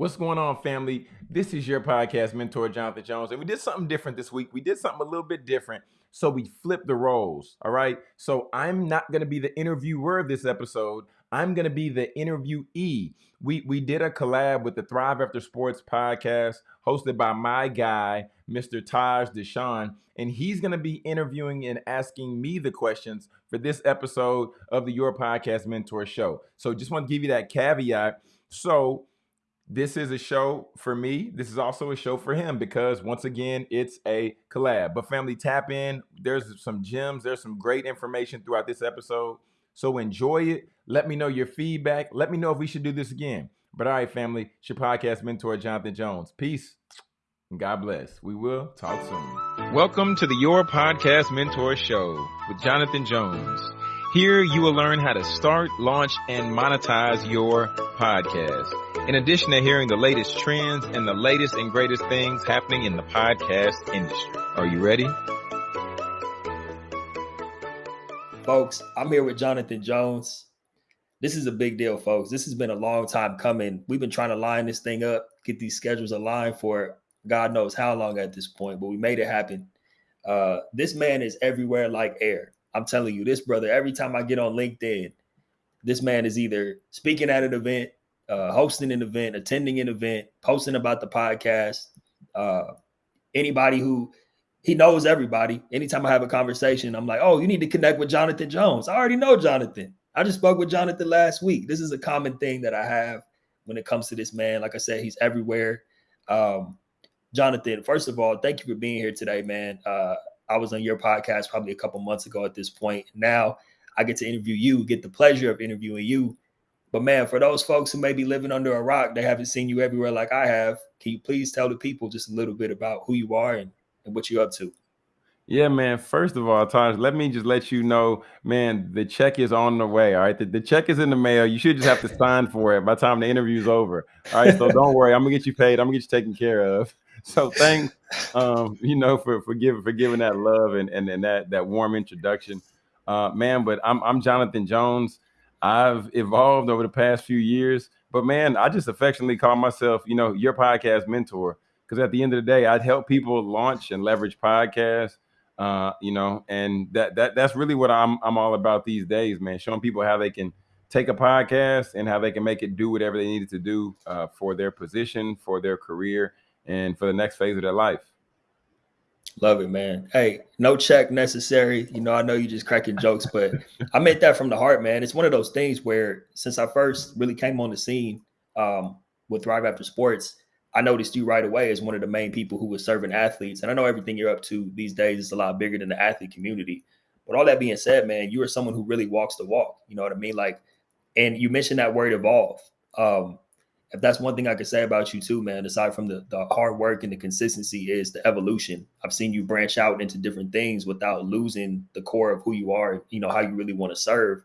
What's going on, family? This is your podcast mentor, Jonathan Jones, and we did something different this week. We did something a little bit different. So we flipped the roles. All right. So I'm not going to be the interviewer of this episode. I'm going to be the interviewee. We we did a collab with the Thrive After Sports podcast hosted by my guy, Mr. Taj Deshawn, and he's going to be interviewing and asking me the questions for this episode of the Your Podcast Mentor Show. So just want to give you that caveat. So this is a show for me. This is also a show for him because once again, it's a collab. But family, tap in. There's some gems. There's some great information throughout this episode. So enjoy it. Let me know your feedback. Let me know if we should do this again. But all right, family, it's your podcast mentor, Jonathan Jones. Peace. And God bless. We will talk soon. Welcome to the Your Podcast Mentor Show with Jonathan Jones. Here you will learn how to start, launch, and monetize your podcast. In addition to hearing the latest trends and the latest and greatest things happening in the podcast industry. Are you ready? Folks, I'm here with Jonathan Jones. This is a big deal, folks. This has been a long time coming. We've been trying to line this thing up, get these schedules aligned for God knows how long at this point, but we made it happen. Uh, this man is everywhere like air. I'm telling you, this brother, every time I get on LinkedIn, this man is either speaking at an event, uh, hosting an event, attending an event, posting about the podcast. Uh, anybody who he knows everybody. Anytime I have a conversation, I'm like, oh, you need to connect with Jonathan Jones. I already know Jonathan. I just spoke with Jonathan last week. This is a common thing that I have when it comes to this man. Like I said, he's everywhere. Um, Jonathan, first of all, thank you for being here today, man. Uh, I was on your podcast probably a couple months ago at this point. Now I get to interview you, get the pleasure of interviewing you. But man, for those folks who may be living under a rock, they haven't seen you everywhere like I have. Can you please tell the people just a little bit about who you are and, and what you're up to? Yeah, man. First of all, Taj, let me just let you know, man, the check is on the way. All right. The, the check is in the mail. You should just have to sign for it by the time the interview's over. All right. So don't worry. I'm gonna get you paid. I'm gonna get you taken care of. So thanks, um, you know, for for giving for giving that love and and, and that that warm introduction. Uh, man, but I'm I'm Jonathan Jones. I've evolved over the past few years. But man, I just affectionately call myself, you know, your podcast mentor. Because at the end of the day, I'd help people launch and leverage podcasts. Uh, you know, and that that that's really what I'm I'm all about these days, man. Showing people how they can take a podcast and how they can make it do whatever they needed to do uh, for their position, for their career, and for the next phase of their life. Love it, man. Hey, no check necessary. You know, I know you just cracking jokes, but I meant that from the heart, man. It's one of those things where since I first really came on the scene um, with Thrive After Sports, I noticed you right away as one of the main people who was serving athletes. And I know everything you're up to these days is a lot bigger than the athlete community. But all that being said, man, you are someone who really walks the walk. You know what I mean? Like, and you mentioned that word evolve. Um, if that's one thing I could say about you too, man, aside from the, the hard work and the consistency, is the evolution. I've seen you branch out into different things without losing the core of who you are, you know, how you really want to serve.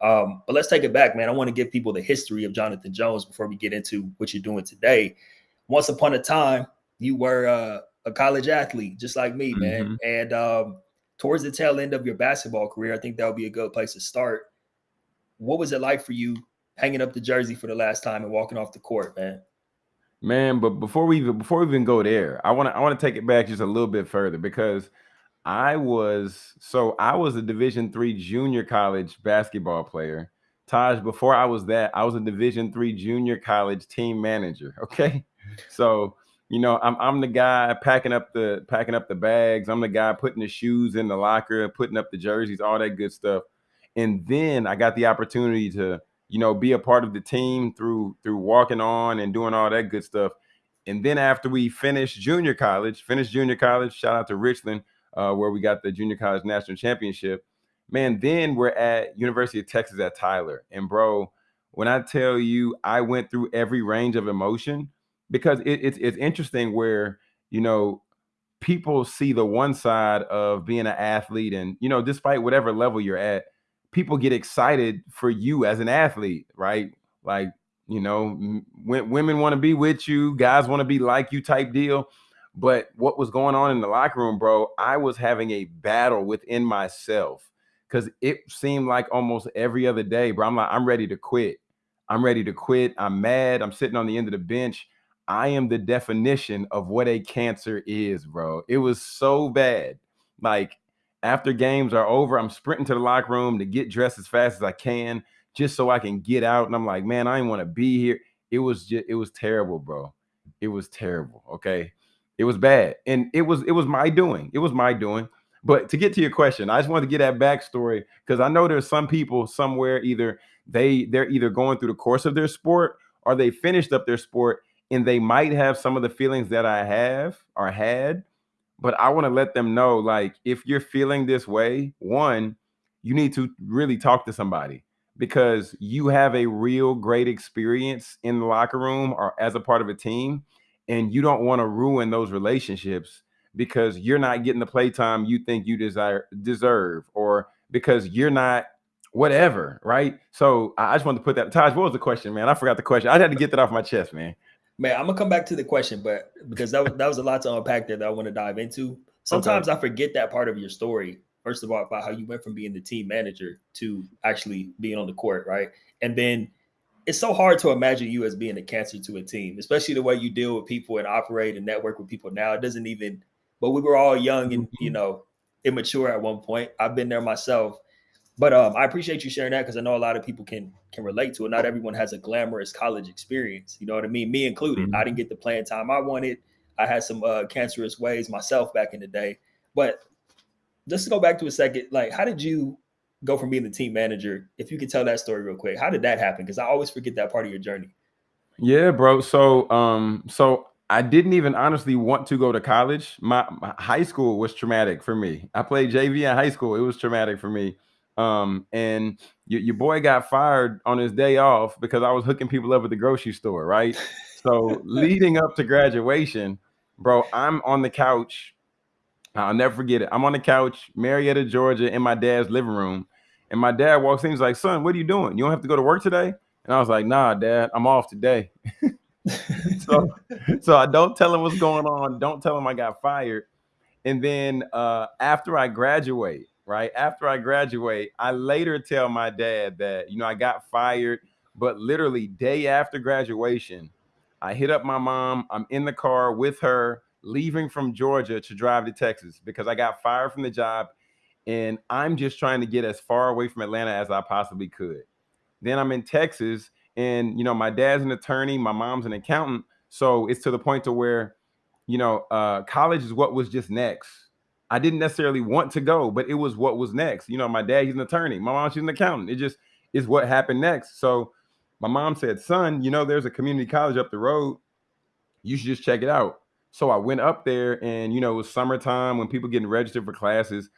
Um, but let's take it back, man. I want to give people the history of Jonathan Jones before we get into what you're doing today. Once upon a time, you were uh, a college athlete, just like me, man. Mm-hmm. And um, towards the tail end of your basketball career, I think that would be a good place to start. What was it like for you hanging up the jersey for the last time and walking off the court, man. Man, but before we even before we even go there, I want to I want to take it back just a little bit further because I was so I was a Division three junior college basketball player. Taj, before I was that, I was a Division three junior college team manager. Okay, so you know I'm I'm the guy packing up the packing up the bags. I'm the guy putting the shoes in the locker, putting up the jerseys, all that good stuff. And then I got the opportunity to you know, be a part of the team through through walking on and doing all that good stuff. And then after we finished junior college, finished junior college, shout out to Richland, uh, where we got the junior college national championship. Man, then we're at University of Texas at Tyler. And bro, when I tell you I went through every range of emotion, because it, it's it's interesting where, you know, people see the one side of being an athlete and you know despite whatever level you're at people get excited for you as an athlete, right? Like, you know, women want to be with you, guys want to be like you type deal. But what was going on in the locker room, bro, I was having a battle within myself because it seemed like almost every other day, bro. I'm like, I'm ready to quit. I'm ready to quit. I'm mad. I'm sitting on the end of the bench. I am the definition of what a cancer is, bro. It was so bad. Like after games are over, I'm sprinting to the locker room to get dressed as fast as I can, just so I can get out. And I'm like, man, I didn't want to be here. It was just, it was terrible, bro. It was terrible. Okay. It was bad. And it was, it was my doing. It was my doing. But to get to your question, I just wanted to get that backstory because I know there's some people somewhere either they they're either going through the course of their sport or they finished up their sport and they might have some of the feelings that I have or had. But I want to let them know like if you're feeling this way, one, you need to really talk to somebody because you have a real great experience in the locker room or as a part of a team and you don't want to ruin those relationships because you're not getting the playtime you think you desire deserve or because you're not whatever, right? So I just wanted to put that. Taj, what was the question, man? I forgot the question. I had to get that off my chest, man. Man, I'm gonna come back to the question, but because that was that was a lot to unpack there that I want to dive into. Sometimes okay. I forget that part of your story. First of all, about how you went from being the team manager to actually being on the court, right? And then it's so hard to imagine you as being a cancer to a team, especially the way you deal with people and operate and network with people now. It doesn't even but we were all young and you mm-hmm. know immature at one point. I've been there myself. But um, I appreciate you sharing that because I know a lot of people can can relate to it. Not everyone has a glamorous college experience. You know what I mean? Me included. Mm-hmm. I didn't get the playing time I wanted. I had some uh, cancerous ways myself back in the day. But just to go back to a second, like how did you go from being the team manager? If you could tell that story real quick, how did that happen? Because I always forget that part of your journey. Yeah, bro. So um, so I didn't even honestly want to go to college. My, my, high school was traumatic for me. I played JV in high school. It was traumatic for me. Um, and your, your boy got fired on his day off because I was hooking people up at the grocery store, right? So leading up to graduation, bro, I'm on the couch. I'll never forget it. I'm on the couch, Marietta, Georgia, in my dad's living room. And my dad walks in, he's like, son, what are you doing? You don't have to go to work today? And I was like, nah, dad, I'm off today. so, so I don't tell him what's going on. Don't tell him I got fired. And then uh, after I graduate, right after I graduate, I later tell my dad that you know I got fired, but literally day after graduation, I hit up my mom. I'm in the car with her, leaving from Georgia to drive to Texas because I got fired from the job, and I'm just trying to get as far away from Atlanta as I possibly could. Then I'm in Texas and you know my dad's an attorney my mom's an accountant so it's to the point to where you know uh, college is what was just next i didn't necessarily want to go but it was what was next. You know my dad he's an attorney. My mom she's an accountant. It just is what happened next. So my mom said son you know there's a community college up the road. You should just check it out. So i went up there and you know it was summertime when people getting registered for classes.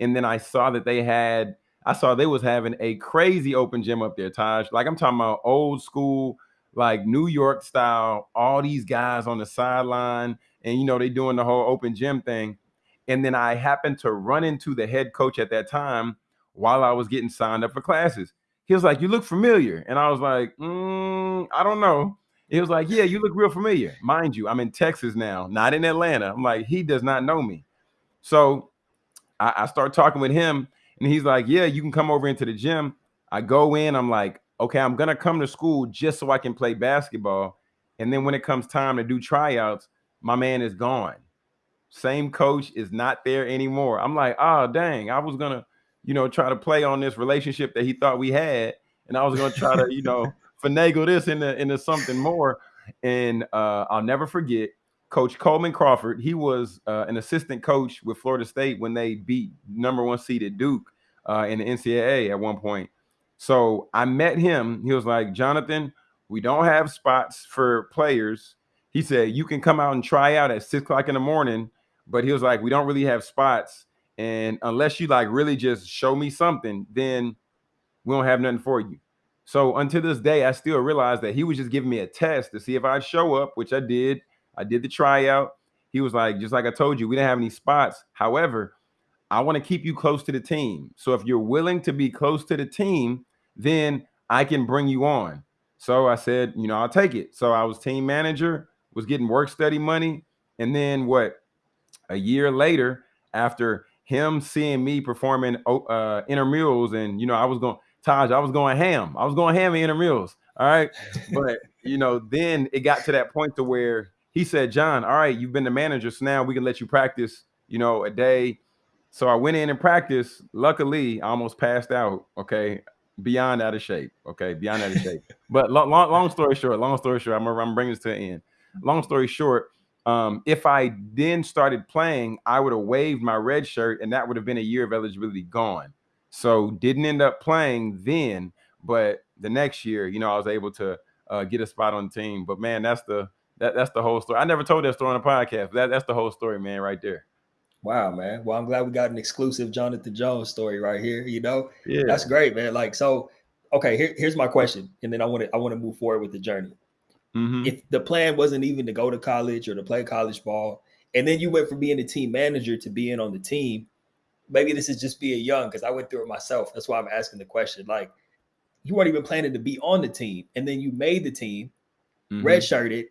And then i saw that they had I saw they was having a crazy open gym up there, Taj. Like I'm talking about old school, like New York style, all these guys on the sideline, and you know, they doing the whole open gym thing. And then I happened to run into the head coach at that time while I was getting signed up for classes. He was like, You look familiar. And I was like, mm, I don't know. He was like, Yeah, you look real familiar. Mind you, I'm in Texas now, not in Atlanta. I'm like, He does not know me. So I, I start talking with him and he's like, Yeah, you can come over into the gym. I go in, I'm like, Okay, I'm gonna come to school just so I can play basketball. And then when it comes time to do tryouts, my man is gone. Same coach is not there anymore. I'm like, oh dang, I was gonna, you know, try to play on this relationship that he thought we had, and I was gonna try to, you know, finagle this into into something more. And uh, I'll never forget Coach Coleman Crawford, he was uh, an assistant coach with Florida State when they beat number one seeded Duke uh, in the NCAA at one point. So I met him. He was like, Jonathan, we don't have spots for players. He said, you can come out and try out at six o'clock in the morning, but he was like, we don't really have spots. And unless you like really just show me something, then we don't have nothing for you. So until this day, I still realize that he was just giving me a test to see if I'd show up, which I did. I did the tryout. He was like, just like I told you, we didn't have any spots. However, I want to keep you close to the team. So if you're willing to be close to the team, then I can bring you on. So I said, you know, I'll take it. So I was team manager, was getting work study money. And then what? A year later, after him seeing me performing uh, intramurals, and you know, I was going, Taj, I was going ham. I was going ham in intramurals. All right. But you know, then it got to that point to where he said, John, all right, you've been the manager, so now we can let you practice, you know, a day. So I went in and practiced. Luckily, I almost passed out. Okay. Beyond out of shape. Okay. Beyond out of shape. But long, long, long story short, long story short, I'm, I'm bringing this to an end. Long story short, um, if I then started playing, I would have waived my red shirt and that would have been a year of eligibility gone. So didn't end up playing then, but the next year, you know, I was able to uh, get a spot on the team. But man, that's the that, that's the whole story. I never told that story on a podcast. That that's the whole story, man, right there. Wow, man. Well, I'm glad we got an exclusive Jonathan Jones story right here. You know, yeah, that's great, man. Like, so, okay, here, here's my question, and then I want to I want to move forward with the journey. Mm-hmm. If the plan wasn't even to go to college or to play college ball, and then you went from being a team manager to being on the team, maybe this is just being young because I went through it myself. That's why I'm asking the question. Like, you weren't even planning to be on the team, and then you made the team, mm-hmm. redshirted.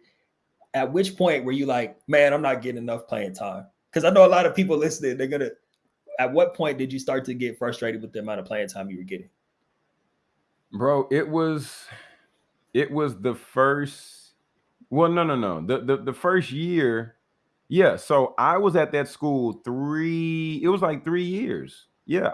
At which point were you like, man, I'm not getting enough playing time? Because I know a lot of people listening, they're gonna. At what point did you start to get frustrated with the amount of playing time you were getting? Bro, it was, it was the first. Well, no, no, no. The the the first year, yeah. So I was at that school three. It was like three years. Yeah.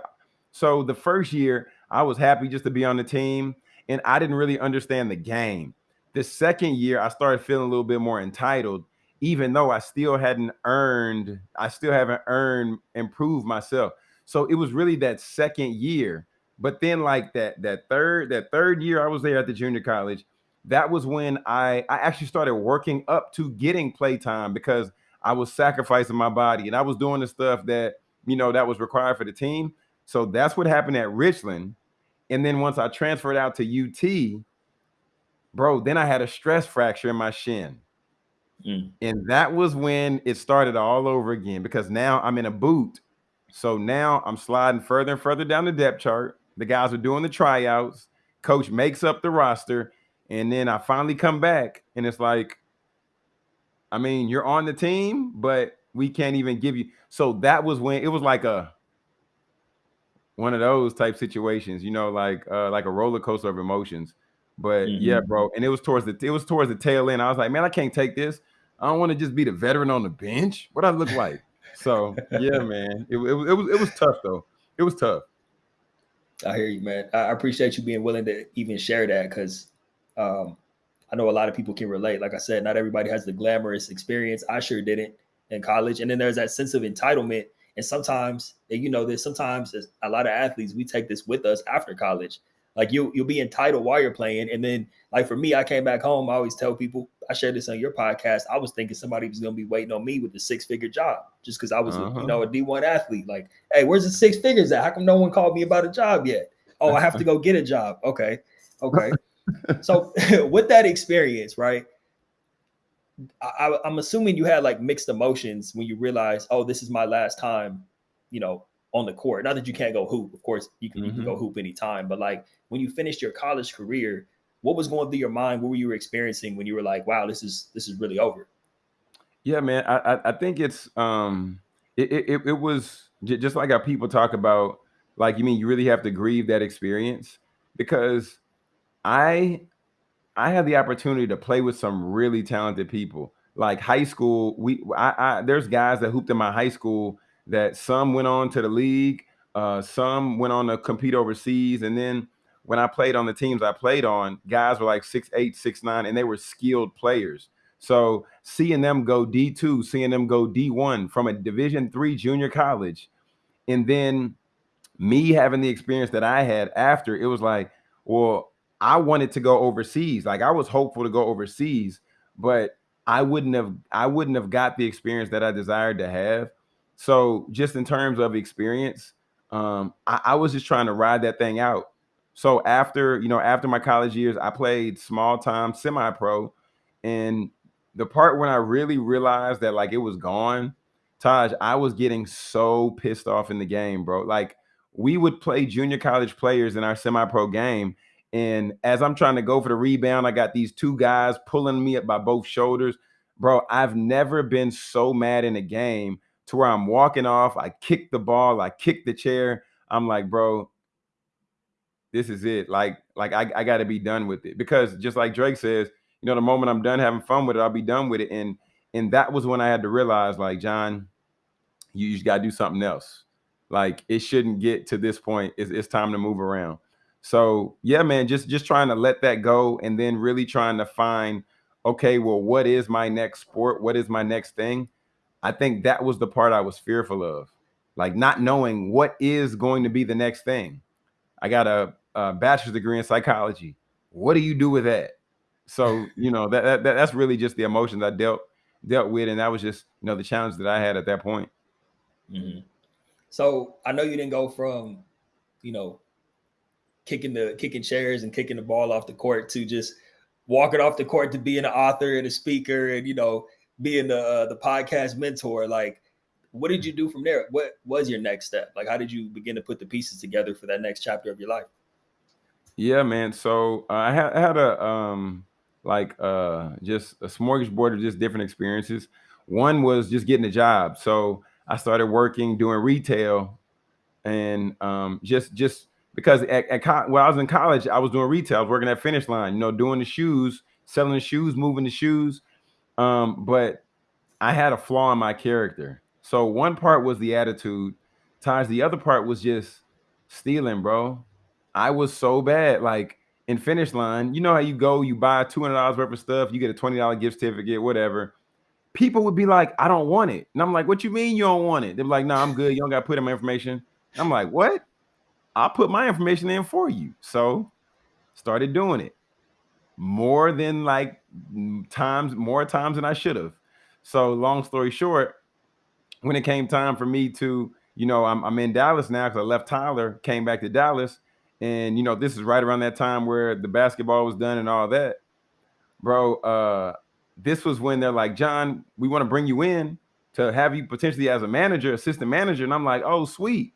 So the first year, I was happy just to be on the team, and I didn't really understand the game. The second year, I started feeling a little bit more entitled, even though I still hadn't earned, I still haven't earned, improved myself. So it was really that second year. But then, like that, that third, that third year I was there at the junior college, that was when I I actually started working up to getting playtime because I was sacrificing my body and I was doing the stuff that you know that was required for the team. So that's what happened at Richland. And then once I transferred out to UT, bro, then I had a stress fracture in my shin. Mm. And that was when it started all over again because now I'm in a boot. So now I'm sliding further and further down the depth chart. The guys are doing the tryouts. Coach makes up the roster. And then I finally come back and it's like, I mean, you're on the team, but we can't even give you. So that was when it was like a one of those type situations, you know, like uh, like a roller coaster of emotions. But mm-hmm. yeah, bro, and it was towards the it was towards the tail end. I was like, man, I can't take this. I don't want to just be the veteran on the bench. What I look like? so yeah, man, it, it, it was it was tough though. It was tough. I hear you, man. I appreciate you being willing to even share that because um, I know a lot of people can relate. Like I said, not everybody has the glamorous experience. I sure didn't in college, and then there's that sense of entitlement and sometimes, and you know this, sometimes a lot of athletes, we take this with us after college. Like you, you'll be entitled while you're playing. And then, like for me, I came back home. I always tell people, I shared this on your podcast. I was thinking somebody was going to be waiting on me with a six figure job just because I was, uh-huh. you know, a D1 athlete. Like, hey, where's the six figures at? How come no one called me about a job yet? Oh, I have to go get a job. Okay. Okay. so, with that experience, right? I, am assuming you had like mixed emotions when you realized, oh, this is my last time, you know, on the court. Not that you can't go hoop, of course, you can, mm-hmm. you can go mm-hmm. hoop anytime, but like when you finished your college career, what was going through your mind? What were you experiencing when you were like, wow, this is this is really over? Yeah, man, I I, think it's um it, it it was just like how people talk about like you mean you really have to grieve that experience because I I had the opportunity to play with some really talented people. Like high school, we I, I there's guys that hooped in my high school that some went on to the league, uh, some went on to compete overseas, and then when I played on the teams I played on, guys were like six eight, six nine, and they were skilled players. So seeing them go D two, seeing them go D one from a Division three junior college, and then me having the experience that I had after, it was like, well, I wanted to go overseas. Like I was hopeful to go overseas, but I wouldn't have I wouldn't have got the experience that I desired to have. So just in terms of experience, um, I, I was just trying to ride that thing out. So after you know after my college years, I played small time semi pro, and the part when I really realized that like it was gone, Taj, I was getting so pissed off in the game, bro. Like we would play junior college players in our semi pro game and as I'm trying to go for the rebound, I got these two guys pulling me up by both shoulders. Bro, I've never been so mad in a game to where I'm walking off. I kick the ball, I kick the chair. I'm like, bro, this is it. Like, like I, I got to be done with it because just like Drake says, you know, the moment I'm done having fun with it, I'll be done with it. And and that was when I had to realize, like, John, you just gotta do something else. Like it shouldn't get to this point. It's, it's time to move around. So yeah, man, just just trying to let that go and then really trying to find, okay, well, what is my next sport? What is my next thing? I think that was the part I was fearful of, like not knowing what is going to be the next thing. I got a, a bachelor's degree in psychology. What do you do with that? So you know that, that that's really just the emotions I dealt dealt with, and that was just you know the challenge that I had at that point. Mm-hmm. So I know you didn't go from, you know, kicking the kicking chairs and kicking the ball off the court to just walking off the court to being an author and a speaker and you know being the uh, the podcast mentor. Like, what did you do from there? What was your next step? Like, how did you begin to put the pieces together for that next chapter of your life? Yeah, man. So uh, I had I had a um like uh just a smorgasbord of just different experiences. One was just getting a job. So I started working doing retail and um just just because at, at when I was in college, I was doing retail, I was working at Finish Line, you know, doing the shoes, selling the shoes, moving the shoes. Um, but I had a flaw in my character. So one part was the attitude, Taj. The other part was just stealing, bro. I was so bad. Like in Finish Line, you know how you go, you buy two hundred dollars worth of stuff, you get a twenty dollar gift certificate, whatever. People would be like, "I don't want it," and I'm like, "What you mean you don't want it?" They're like, "No, nah, I'm good. You don't got to put in my information." I'm like, "What?" I'll put my information in for you. So started doing it more than like times, more times than I should have. So long story short, when it came time for me to, you know, I'm, I'm in Dallas now because I left Tyler, came back to Dallas. And, you know, this is right around that time where the basketball was done and all that. Bro, uh, this was when they're like, John, we want to bring you in to have you potentially as a manager, assistant manager. And I'm like, oh, sweet.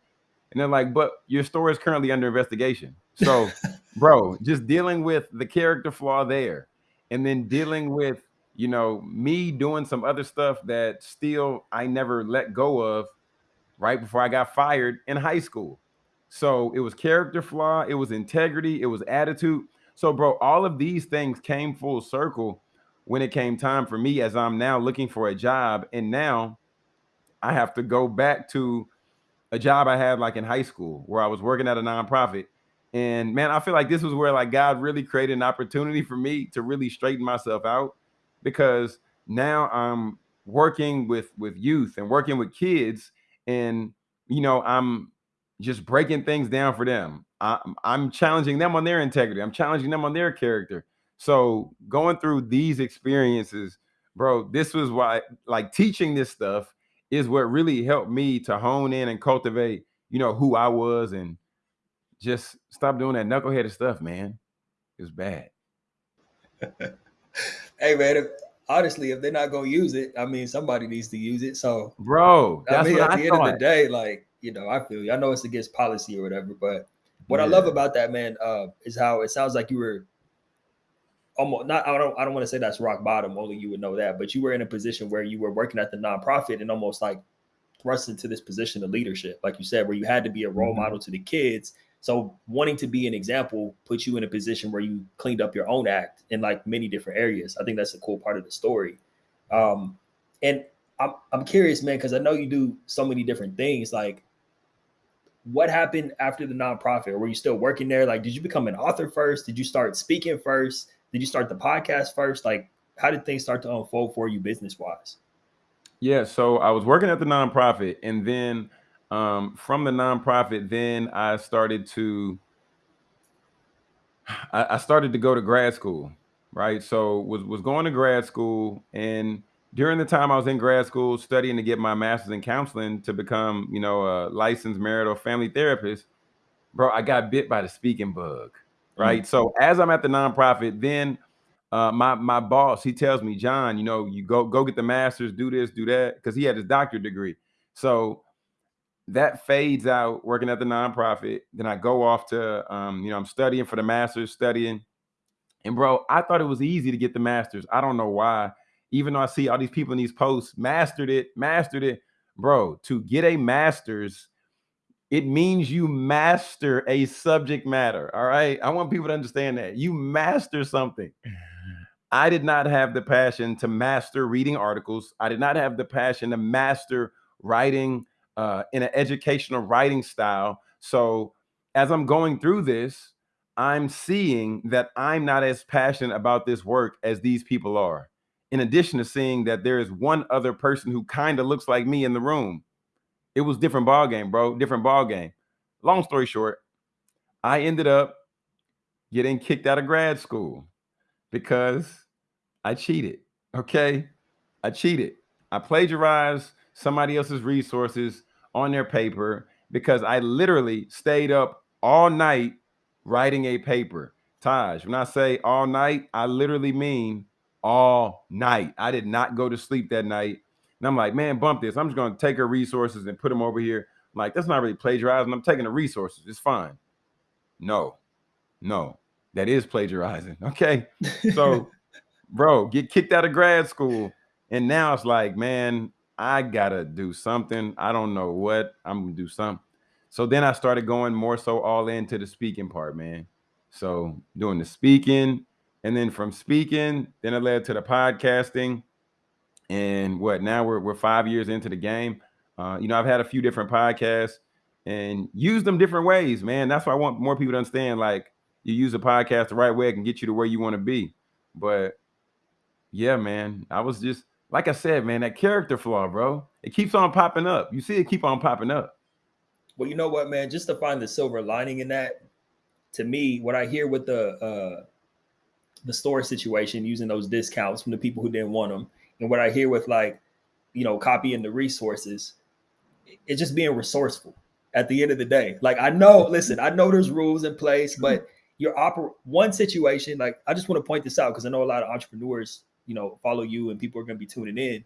And they're like, but your store is currently under investigation. So, bro, just dealing with the character flaw there and then dealing with, you know, me doing some other stuff that still I never let go of right before I got fired in high school. So it was character flaw, it was integrity, it was attitude. So, bro, all of these things came full circle when it came time for me as I'm now looking for a job. And now I have to go back to a job I had like in high school where I was working at a nonprofit. And man, I feel like this was where like God really created an opportunity for me to really straighten myself out because now I'm working with with youth and working with kids and you know, I'm just breaking things down for them. I'm, I'm challenging them on their integrity. I'm challenging them on their character. So going through these experiences, bro, this was why like teaching this stuff is what really helped me to hone in and cultivate, you know, who I was and just stop doing that knuckleheaded stuff, man. It's bad. hey man, if, honestly, if they're not gonna use it, I mean somebody needs to use it. So bro, I mean at I the thought. end of the day, like, you know, I feel you. I know it's against policy or whatever, but what yeah. I love about that, man, uh, is how it sounds like you were almost not I don't I don't want to say that's rock bottom, only you would know that, but you were in a position where you were working at the nonprofit and almost like thrust into this position of leadership, like you said, where you had to be a role mm-hmm. model to the kids. So wanting to be an example put you in a position where you cleaned up your own act in like many different areas. I think that's a cool part of the story. Um, and I'm I'm curious, man, because I know you do so many different things. Like, what happened after the nonprofit? Were you still working there? Like, did you become an author first? Did you start speaking first? Did you start the podcast first? Like, how did things start to unfold for you business wise? Yeah, so I was working at the nonprofit, and then um, from the nonprofit, then I started to I, I started to go to grad school, right? So was was going to grad school, and during the time I was in grad school studying to get my master's in counseling to become, you know, a licensed marital family therapist, bro, I got bit by the speaking bug. Mm. right? Mm-hmm. So as I'm at the nonprofit, then uh, my my boss he tells me, John, you know, you go go get the master's, do this, do that, because he had his doctorate degree. So that fades out working at the nonprofit. Then I go off to, um, you know, I'm studying for the master's, studying. And bro, I thought it was easy to get the master's. I don't know why. Even though I see all these people in these posts, mastered it, mastered it, bro. To get a master's it means you master a subject matter. All right. I want people to understand that you master something. I did not have the passion to master reading articles. I did not have the passion to master writing uh, in an educational writing style. So as I'm going through this, I'm seeing that I'm not as passionate about this work as these people are. In addition to seeing that there is one other person who kind of looks like me in the room. It was different ball game, bro. Different ball game. Long story short, I ended up getting kicked out of grad school because I cheated. Okay. I cheated. I plagiarized somebody else's resources on their paper because I literally stayed up all night writing a paper. Taj, when I say all night, I literally mean all night. I did not go to sleep that night. And I'm like, man, bump this. I'm just going to take her resources and put them over here. I'm like, that's not really plagiarizing. I'm taking the resources. It's fine. No, no, that is plagiarizing. Okay. So, bro, get kicked out of grad school. And now it's like, man, I gotta do something. I don't know what. I'm gonna do something. So then I started going more so all into the speaking part, man. So doing the speaking, and then from speaking, then it led to the podcasting. And what now we're we're five years into the game. Uh, you know, I've had a few different podcasts and use them different ways, man. That's why I want more people to understand. Like you use a podcast the right way, it can get you to where you want to be. But yeah, man, I was just like I said, man, that character flaw, bro. It keeps on popping up. You see it keep on popping up. Well, you know what, man? Just to find the silver lining in that, to me, what I hear with the uh the store situation, using those discounts from the people who didn't want them, and what I hear with like, you know, copying the resources, it's just being resourceful at the end of the day. Like I know, listen, I know there's rules in place, but your oper one situation, like I just want to point this out because I know a lot of entrepreneurs, you know, follow you and people are going to be tuning in.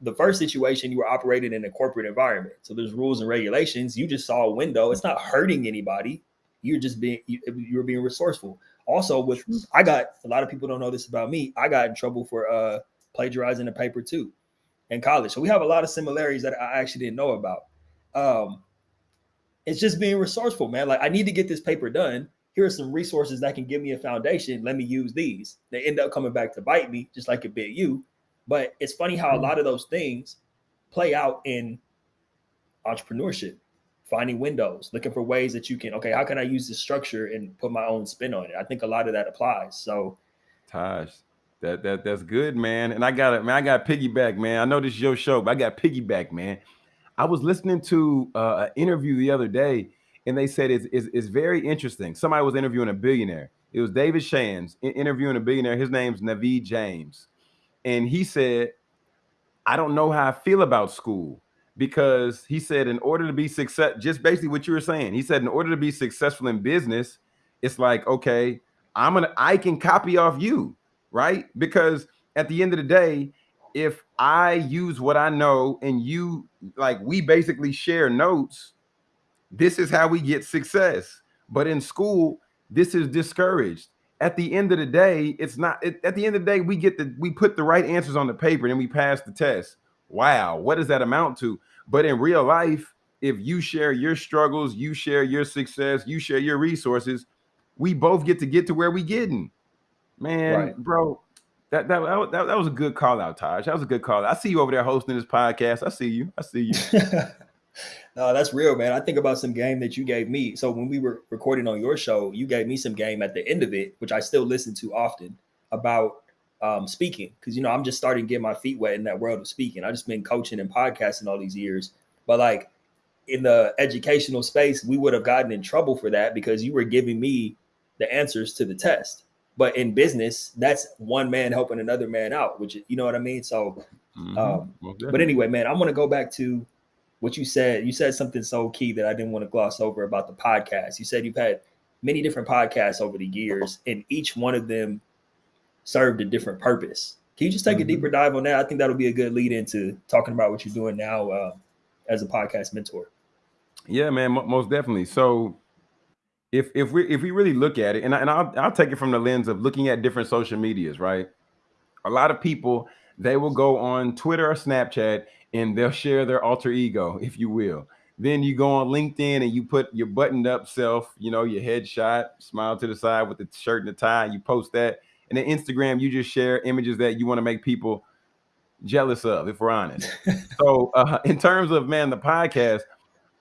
The first situation you were operating in a corporate environment. So there's rules and regulations. You just saw a window. It's not hurting anybody. You're just being you, you're being resourceful. Also with i got a lot of people don't know this about me. I got in trouble for uh plagiarizing the paper too in college. So we have a lot of similarities that i actually didn't know about. Um it's just being resourceful man. Like i need to get this paper done. Here are some resources that can give me a foundation. Let me use these. They end up coming back to bite me just like it bit you. But it's funny how a mm. lot of those things play out in entrepreneurship, finding windows, looking for ways that you can, okay, how can I use this structure and put my own spin on it? I think a lot of that applies. So Taj, that that that's good, man. And I got it, man. I got piggyback, man. I know this is your show, but I got piggyback, man. I was listening to uh, an interview the other day, and they said it's, it's, it's very interesting. Somebody was interviewing a billionaire. It was David Shands interviewing a billionaire. His name's Naveen Jain and he said, I don't know how I feel about school because he said, in order to be success, just basically what you were saying, he said, in order to be successful in business, it's like, okay, I'm gonna, I can copy off you, right? Because at the end of the day, if I use what I know and you like, we basically share notes, this is how we get success. But in school, this is discouraged at the end of the day, it's not it, at the end of the day, we get the we put the right answers on the paper and we pass the test. Wow, what does that amount to? But in real life, if you share your struggles, you share your success, you share your resources, we both get to get to where we getting. Man, right. bro, that, that that that was a good call out, Taj. That was a good call. I see you over there hosting this podcast. I see you. I see you. no, that's real, man. I think about some game that you gave me. So when we were recording on your show, you gave me some game at the end of it, which I still listen to often about um, speaking. Because you know, I'm just starting to get my feet wet in that world of speaking. I just been coaching and podcasting all these years, but like in the educational space, we would have gotten in trouble for that because you were giving me the answers to the test. But in business, that's one man helping another man out, which you know what I mean. So, mm-hmm. um, but anyway, man, I'm gonna go back to what you said, you said something so key that I didn't want to gloss over about the podcast. You said you've had many different podcasts over the years, and each one of them served a different purpose. Can you just take mm-hmm. a deeper dive on that? I think that'll be a good lead into talking about what you're doing now uh, as a podcast mentor. Yeah, man, most definitely. So, if if we if we really look at it, and, I, and I'll I'll take it from the lens of looking at different social medias, right? A lot of people they will go on Twitter or Snapchat and they'll share their alter ego, if you will. Then you go on LinkedIn and you put your buttoned up self, you know, your headshot, smile to the side with the shirt and the tie, and you post that. and then Instagram, you just share images that you want to make people jealous of, if we're honest. so, uh, in terms of man, the podcast,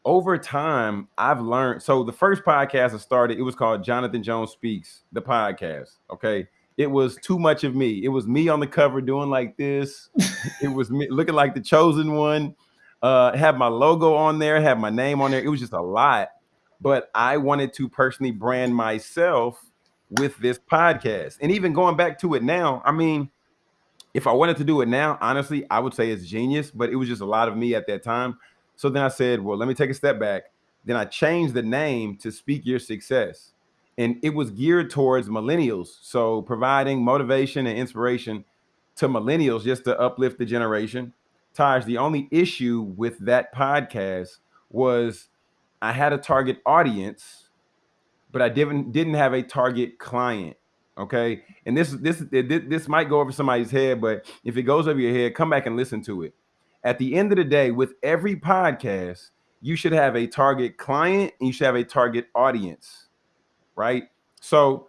over time, I've learned. So, the first podcast I started, it was called Jonathan Jones Speaks, the podcast. Okay. It was too much of me. It was me on the cover doing like this. it was me looking like the chosen one. Uh, had my logo on there, had my name on there. It was just a lot. But I wanted to personally brand myself with this podcast. And even going back to it now, I mean, if I wanted to do it now, honestly, I would say it's genius, but it was just a lot of me at that time. So then I said, well, let me take a step back. Then I changed the name to Speak Your Success. And it was geared towards millennials. So providing motivation and inspiration to millennials just to uplift the generation. Taj, the only issue with that podcast was I had a target audience, but I didn't didn't have a target client. Okay, and this this this might go over somebody's head, but if it goes over your head, come back and listen to it. At the end of the day, with every podcast, you should have a target client and you should have a target audience, right? So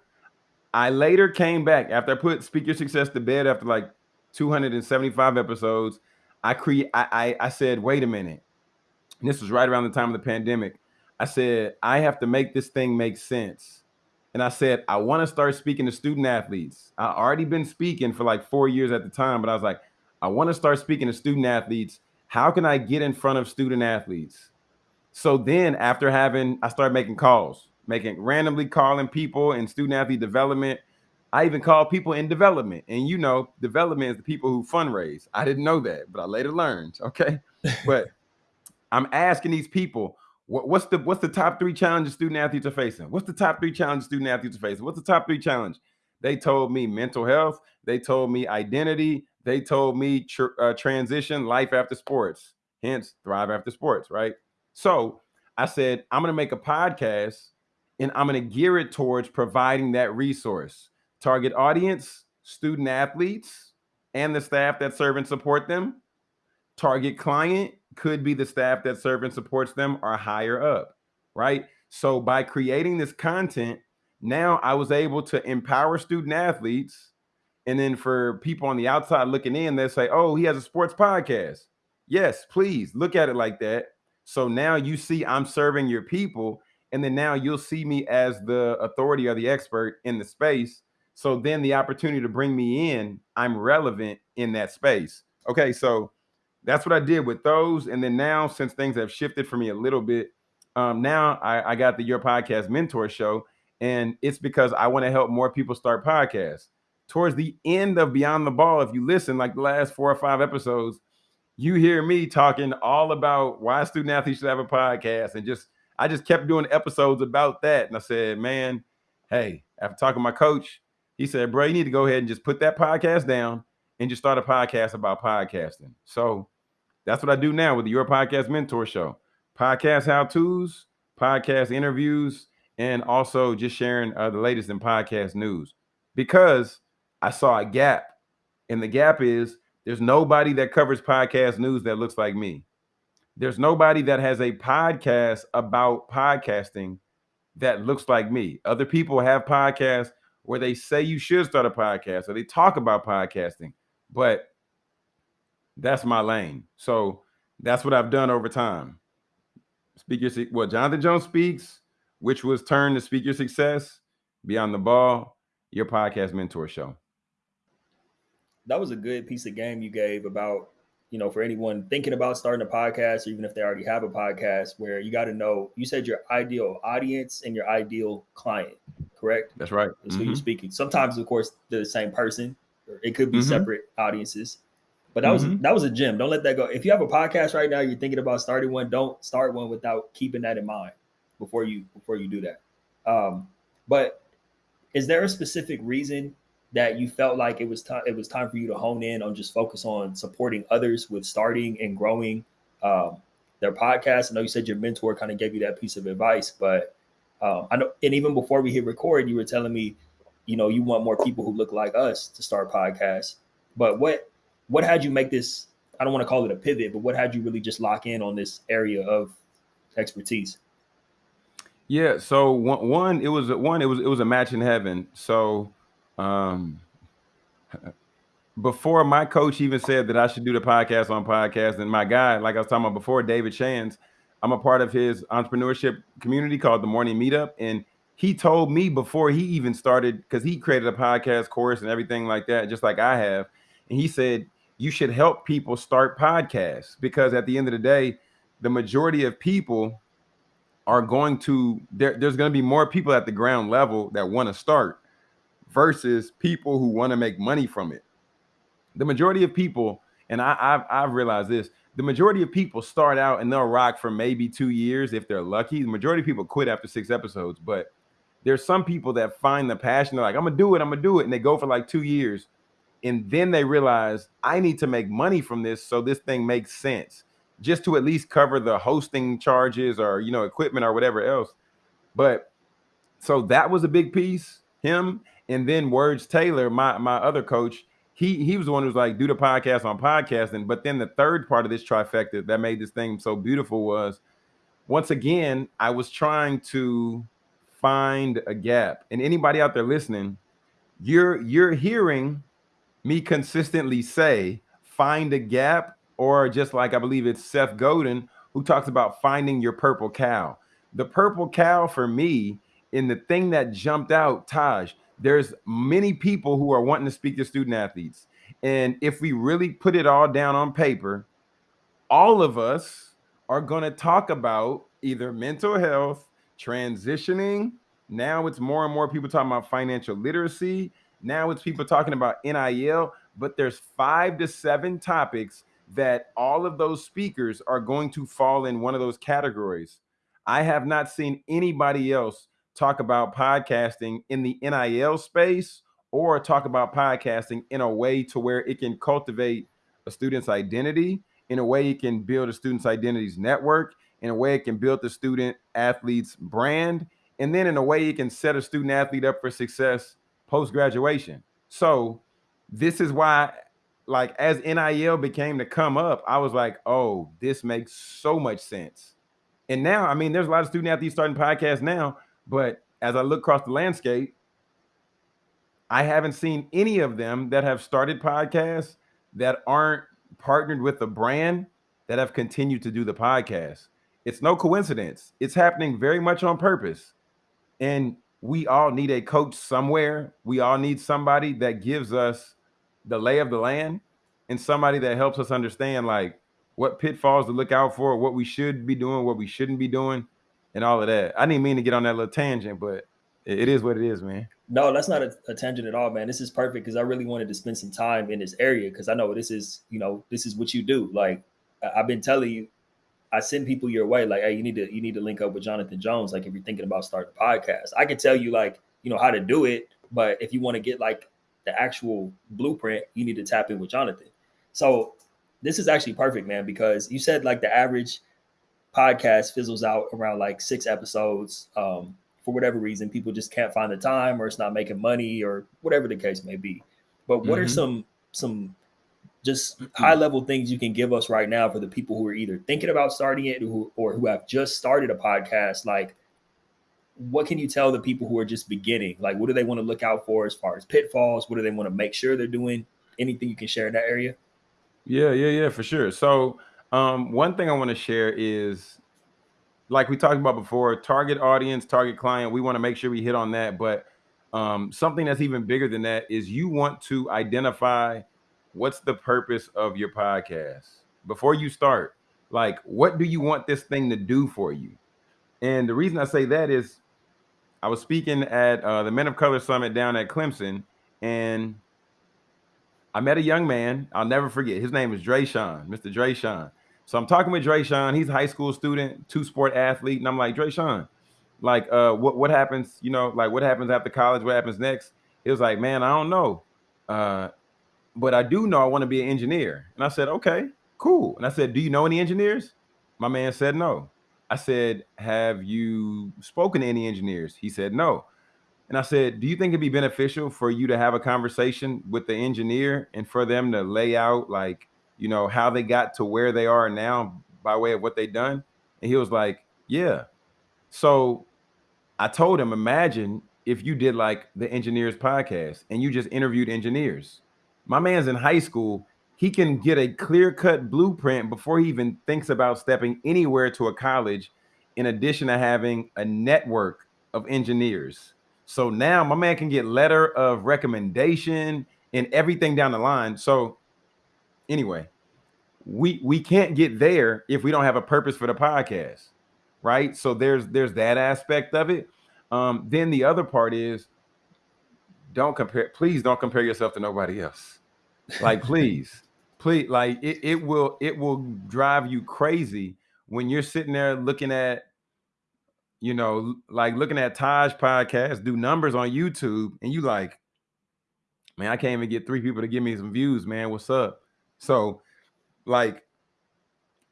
I later came back after I put Speak Your Success to bed after like 275 episodes. I create I, I I said, wait a minute. And this was right around the time of the pandemic. I said, I have to make this thing make sense. And I said, I want to start speaking to student athletes. I already been speaking for like four years at the time, but I was like, I want to start speaking to student athletes. How can I get in front of student athletes? So then after having, I started making calls, making randomly calling people in student athlete development. I even call people in development. And you know, development is the people who fundraise. I didn't know that, but I later learned. Okay. but I'm asking these people, what, what's the what's the top three challenges student athletes are facing? What's the top three challenges student athletes are facing? What's the top three challenge? They told me mental health. They told me identity. They told me tr- uh, transition, life after sports. Hence, thrive after sports. Right. So I said I'm gonna make a podcast, and I'm gonna gear it towards providing that resource. Target audience: student athletes and the staff that serve and support them. Target client: could be the staff that serve and supports them or higher up, right? So by creating this content, now I was able to empower student athletes. And then for people on the outside looking in, they say, oh, he has a sports podcast. Yes, please look at it like that. So now you see I'm serving your people. And then now you'll see me as the authority or the expert in the space. So then the opportunity to bring me in, I'm relevant in that space. Okay, so that's what I did with those. And then now, since things have shifted for me a little bit, um, now I, I got the Your Podcast Mentor Show, and it's because I want to help more people start podcasts. Towards the end of Beyond the Ball, if you listen, like the last four or five episodes, you hear me talking all about why student athletes should have a podcast, and just I just kept doing episodes about that. And I said, man, hey, after talking to my coach, he said, bro, you need to go ahead and just put that podcast down and just start a podcast about podcasting. So that's what I do now with Your Podcast Mentor Show. Podcast how to's, podcast interviews, and also just sharing uh, the latest in podcast news because I saw a gap. And the gap is there's nobody that covers podcast news that looks like me. There's nobody that has a podcast about podcasting that looks like me. Other people have podcasts where they say you should start a podcast or they talk about podcasting, but that's my lane. So that's what I've done over time. Speak your well, Jonathan Jones speaks, which was turned to Speak Your Success, Beyond the Ball, your podcast mentor show. That was a good piece of game you gave about, you know, for anyone thinking about starting a podcast, or even if they already have a podcast, where you got to know, you said your ideal audience and your ideal client, correct? That's right. That's mm-hmm. who you're speaking. Sometimes, of course, they're the same person. It could be mm-hmm. separate audiences. But that mm-hmm. was that was a gem. Don't let that go. If you have a podcast right now, you're thinking about starting one. Don't start one without keeping that in mind before you before you do that. Um, but is there a specific reason that you felt like it was time it was time for you to hone in on just focus on supporting others with starting and growing um, their podcast? I know you said your mentor kind of gave you that piece of advice, but um, I know, and even before we hit record, you were telling me, you know, you want more people who look like us to start podcasts. But what what had you make this? I don't want to call it a pivot, but what had you really just lock in on this area of expertise? Yeah, so one, one it was one it was it was a match in heaven. So um before my coach even said that I should do the podcast on podcast, and my guy, like I was talking about before, David Shands, I'm a part of his entrepreneurship community called the Morning Meetup, and he told me before he even started because he created a podcast course and everything like that, just like I have, and he said you should help people start podcasts because at the end of the day, the majority of people are going to there, there's going to be more people at the ground level that want to start versus people who want to make money from it. The majority of people, and I, I've, I've realized this, the majority of people start out and they'll rock for maybe two years if they're lucky. The majority of people quit after six episodes, but there's some people that find the passion. They're like, I'm gonna do it, I'm gonna do it, and they go for like two years, and then they realize I need to make money from this, so this thing makes sense just to at least cover the hosting charges or you know equipment or whatever else. But so that was a big piece. Him and then Words Taylor, my my other coach, he he was the one who was like do the podcast on podcasting. But then the third part of this trifecta that made this thing so beautiful was once again I was trying to find a gap. And anybody out there listening, you're you're hearing me consistently say find a gap or just like I believe it's Seth Godin who talks about finding your purple cow. The purple cow for me, in the thing that jumped out, Taj, there's many people who are wanting to speak to student athletes. And if we really put it all down on paper, all of us are going to talk about either mental health, transitioning. Now it's more and more people talking about financial literacy. Now it's people talking about NIL, but there's five to seven topics that all of those speakers are going to fall in one of those categories. I have not seen anybody else talk about podcasting in the NIL space or talk about podcasting in a way to where it can cultivate a student's identity, in a way it can build a student's identity's network, in a way it can build the student athlete's brand, and then in a way it can set a student athlete up for success post graduation. So, this is why like as NIL became to come up, I was like, oh, this makes so much sense. And now, I mean, there's a lot of student athletes starting podcasts now, but as I look across the landscape, I haven't seen any of them that have started podcasts that aren't partnered with a brand that have continued to do the podcast. It's no coincidence. It's happening very much on purpose. And we all need a coach somewhere. We all need somebody that gives us the lay of the land and somebody that helps us understand like what pitfalls to look out for, what we should be doing, what we shouldn't be doing, and all of that. I didn't mean to get on that little tangent, but it is what it is, man. No, that's not a, a tangent at all, man. This is perfect because I really wanted to spend some time in this area because I know this is, you know, this is what you do. Like I've been telling you, I send people your way. Like, hey, you need to you need to link up with Jonathan Jones. Like, if you're thinking about starting a podcast, I can tell you like, you know, how to do it. But if you want to get like the actual blueprint, you need to tap in with Jonathan. So this is actually perfect, man, because you said like the average podcast fizzles out around like six episodes. Um, for whatever reason, people just can't find the time or it's not making money or whatever the case may be. But what mm-hmm. are some some just mm-hmm. high level things you can give us right now for the people who are either thinking about starting it or, or who have just started a podcast? Like what can you tell the people who are just beginning? Like, what do they want to look out for as far as pitfalls? What do they want to make sure they're doing? Anything you can share in that area? Yeah, yeah, yeah, for sure. So, um, one thing I want to share is like we talked about before target audience, target client. We want to make sure we hit on that. But um, something that's even bigger than that is you want to identify what's the purpose of your podcast before you start. Like, what do you want this thing to do for you? And the reason I say that is I was speaking at uh, the Men of Color Summit down at Clemson, and I met a young man. I'll never forget. His name is Dre Sean, Mr. Dre Sean. So I'm talking with Dre Sean. He's a high school student, two sport athlete, and I'm like, Dre Sean, like, uh, what what happens? You know, like what happens after college? What happens next? He was like, man, I don't know, uh, but I do know I want to be an engineer. And I said, okay, cool. And I said, do you know any engineers? My man said no. I said, Have you spoken to any engineers? He said, No. And I said, Do you think it'd be beneficial for you to have a conversation with the engineer and for them to lay out, like, you know, how they got to where they are now by way of what they done? And he was like, Yeah. So I told him, Imagine if you did like the engineers podcast and you just interviewed engineers My man's in high school. He can get a clear cut blueprint before he even thinks about stepping anywhere to a college, in addition to having a network of engineers. So now my man can get letter of recommendation and everything down the line. So anyway, we we can't get there if we don't have a purpose for the podcast, right? So there's there's that aspect of it. Um, then the other part is don't compare, please don't compare yourself to nobody else. Like, please, please, like it, it will it will drive you crazy when you're sitting there looking at you know, like looking at Taj podcast, do numbers on YouTube, and you like, man, I can't even get three people to give me some views, man. What's up? So, like,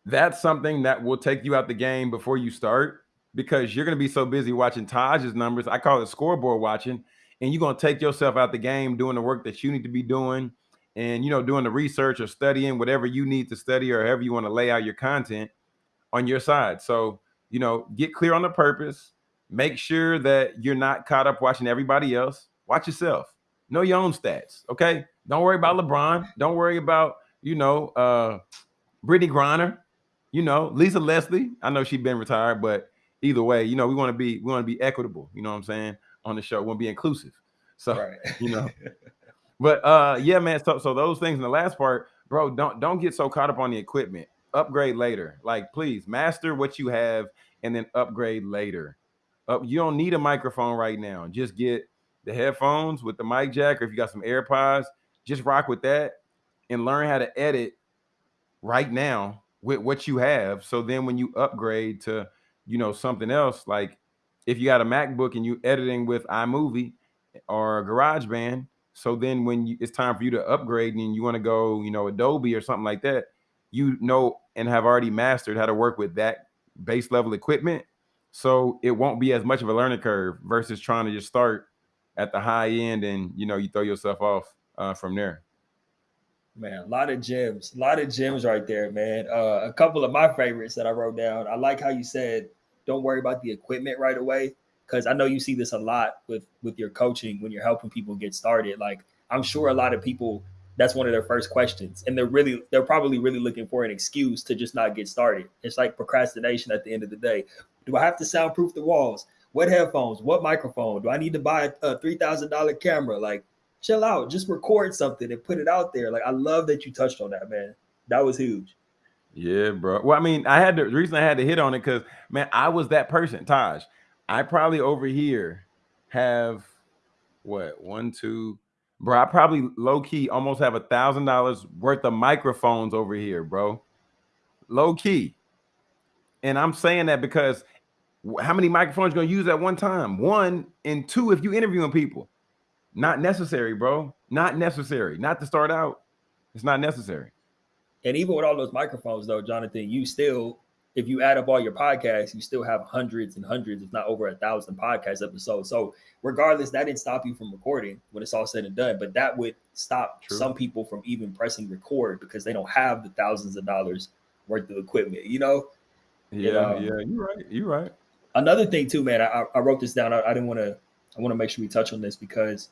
that's something that will take you out the game before you start because you're gonna be so busy watching Taj's numbers. I call it scoreboard watching, and you're gonna take yourself out the game doing the work that you need to be doing, and you know, doing the research or studying whatever you need to study or however you want to lay out your content on your side. So you know, get clear on the purpose. Make sure that you're not caught up watching everybody else. Watch yourself. Know your own stats. Okay. Don't worry about LeBron. Don't worry about, you know, uh Brittney Griner, you know, Lisa Leslie. I know she's been retired, but either way, you know, we want to be we want to be equitable, you know what I'm saying, on the show. We want to be inclusive. So right. you know. but uh yeah, man. So so those things in the last part, bro, don't don't get so caught up on the equipment upgrade later. Like, please master what you have and then upgrade later. Uh, you don't need a microphone right now. Just get the headphones with the mic jack, or if you got some AirPods, just rock with that and learn how to edit right now with what you have. So then when you upgrade to, you know, something else, like if you got a MacBook and you editing with iMovie or GarageBand, so then when you, it's time for you to upgrade and you want to go, you know, Adobe or something like that, you know and have already mastered how to work with that base level equipment. So it won't be as much of a learning curve versus trying to just start at the high end and you know you throw yourself off uh, from there. Man, a lot of gems, a lot of gems right there, man. Uh, a couple of my favorites that I wrote down. I like how you said, "Don't worry about the equipment right away," because I know you see this a lot with with your coaching when you're helping people get started. Like I'm sure a lot of people that's one of their first questions and they're really they're probably really looking for an excuse to just not get started it's like procrastination at the end of the day do i have to soundproof the walls what headphones what microphone do i need to buy a $3000 camera like chill out just record something and put it out there like i love that you touched on that man that was huge yeah bro well i mean i had to, the reason i had to hit on it because man i was that person taj i probably over here have what one two bro. I probably low key almost have a thousand dollars worth of microphones over here, bro. Low key. And I'm saying that because how many microphones you gonna use at one time? One and two, if you interviewing people, not necessary, bro. Not necessary. Not to start out. It's not necessary. And even with all those microphones, though, Jonathan, you still if you add up all your podcasts, you still have hundreds and hundreds, if not over a thousand podcast episodes. So regardless, that didn't stop you from recording when it's all said and done. But that would stop True. some people from even pressing record because they don't have the thousands of dollars worth of equipment, you know? Yeah, um, yeah, you're right. You're right. Another thing too, man, I, I wrote this down. I, I didn't want to I want to make sure we touch on this because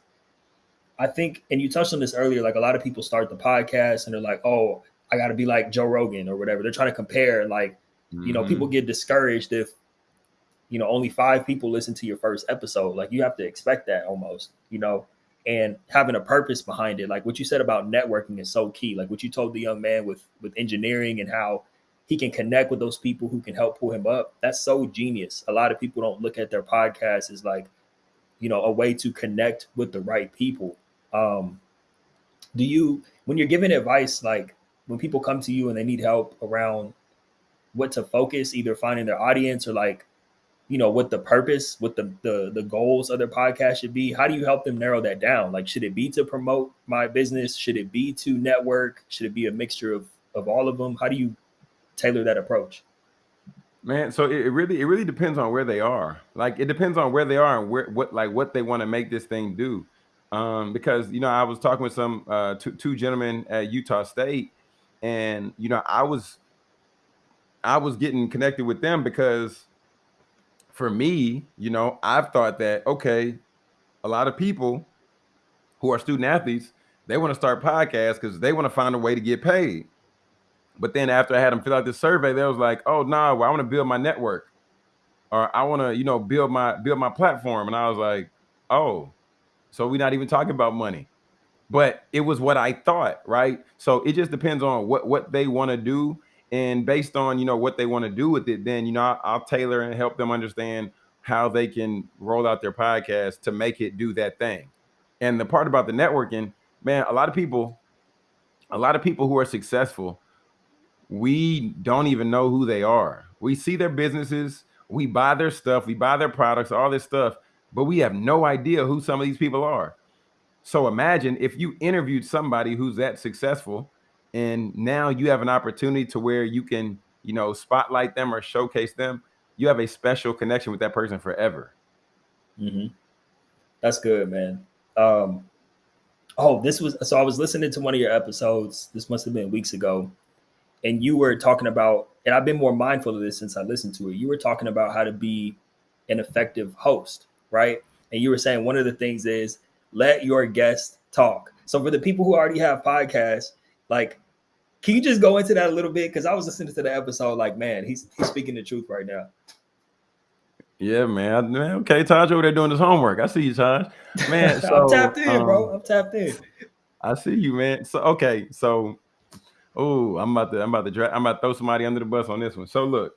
I think, and you touched on this earlier, like a lot of people start the podcast and they're like, oh, I got to be like Joe Rogan or whatever. They're trying to compare like Mm-hmm. You know, people mm-hmm. get discouraged if you know only five people listen to your first episode. Like you have to expect that almost, you know, and having a purpose behind it. Like what you said about networking is so key. Like what you told the young man with with engineering and how he can connect with those people who can help pull him up. That's so genius. A lot of people don't look at their podcast as like, you know, a way to connect with the right people. Um, do you when you're giving advice, like when people come to you and they need help around what to focus, either finding their audience or like, you know, what the purpose, what the the the goals of their podcast should be. How do you help them narrow that down? Like, should it be to promote my business? Should it be to network? Should it be a mixture of of all of them? How do you tailor that approach? Man, so it, really it really depends on where they are. Like it depends on where they are and where what like what they want to make this thing do. Um, because you know, I was talking with some uh two, two gentlemen at Utah State, and you know, I was I was getting connected with them because for me, you know, I've thought that okay, a lot of people who are student athletes, they want to start podcasts because they want to find a way to get paid. But then after I had them fill out this survey, they was like, "Oh no, nah, well, I want to build my network, or I want to, you know, build my build my platform." And I was like, "Oh, so we're not even talking about money." But it was what I thought, right? So it just depends on what what they want to do, and based on you know what they want to do with it, then you know I'll, I'll tailor and help them understand how they can roll out their podcast to make it do that thing. And the part about the networking, man, a lot of people, a lot of people who are successful we don't even know who they are. We see their businesses, we buy their stuff, we buy their products, all this stuff, but we have no idea who some of these people are. So imagine if you interviewed somebody who's that successful and now you have an opportunity to where you can, you know, spotlight them or showcase them, you have a special connection with that person forever. Mm-hmm. That's good, man. Um, oh, this was so I was listening to one of your episodes. This must have been weeks ago and you were talking about, and I've been more mindful of this since I listened to it. You were talking about how to be an effective host, right? And you were saying one of the things is let your guests talk. So for the people who already have podcasts, like, can you just go into that a little bit? Because I was listening to the episode, like, man, he's he's speaking the truth right now. Yeah, man. man okay, Taj over there doing his homework. I see you, Taj. Man, so, I'm tapped in, um, bro. I'm tapped in. I see you, man. So okay, so Oh, I'm about to I'm about to dra- I'm about to throw somebody under the bus on this one. So look,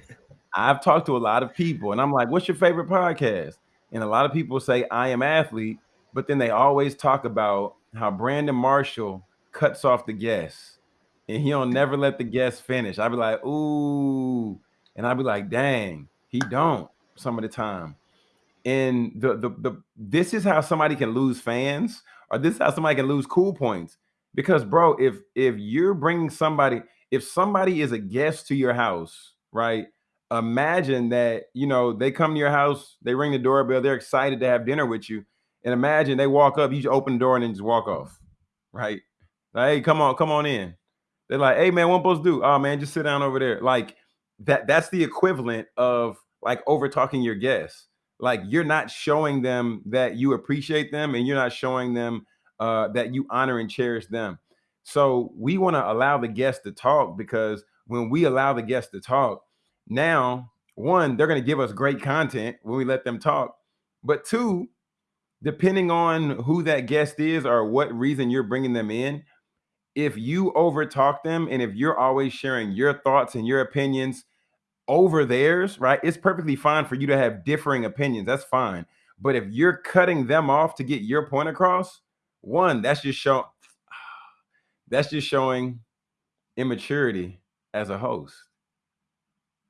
I've talked to a lot of people, and I'm like, "What's your favorite podcast?" And a lot of people say, "I am athlete," but then they always talk about how Brandon Marshall cuts off the guests, and he'll never let the guests finish. I'd be like, "Ooh," and I'd be like, "Dang, he don't." Some of the time, and the the the this is how somebody can lose fans, or this is how somebody can lose cool points because, bro, if if you're bringing somebody, if somebody is a guest to your house, right? Imagine that you know they come to your house, they ring the doorbell, they're excited to have dinner with you, and imagine they walk up, you just open the door and then just walk off, right? Like, hey, come on, come on in. They're like, hey man, what am supposed to do? Oh man, just sit down over there. Like that, that's the equivalent of like over talking your guests. Like you're not showing them that you appreciate them and you're not showing them uh, that you honor and cherish them. So we want to allow the guests to talk because when we allow the guests to talk, now one, they're going to give us great content when we let them talk. But two, depending on who that guest is or what reason you're bringing them in, if you overtalk them and if you're always sharing your thoughts and your opinions over theirs, right? It's perfectly fine for you to have differing opinions. That's fine. But if you're cutting them off to get your point across, one, that's just show that's just showing immaturity as a host.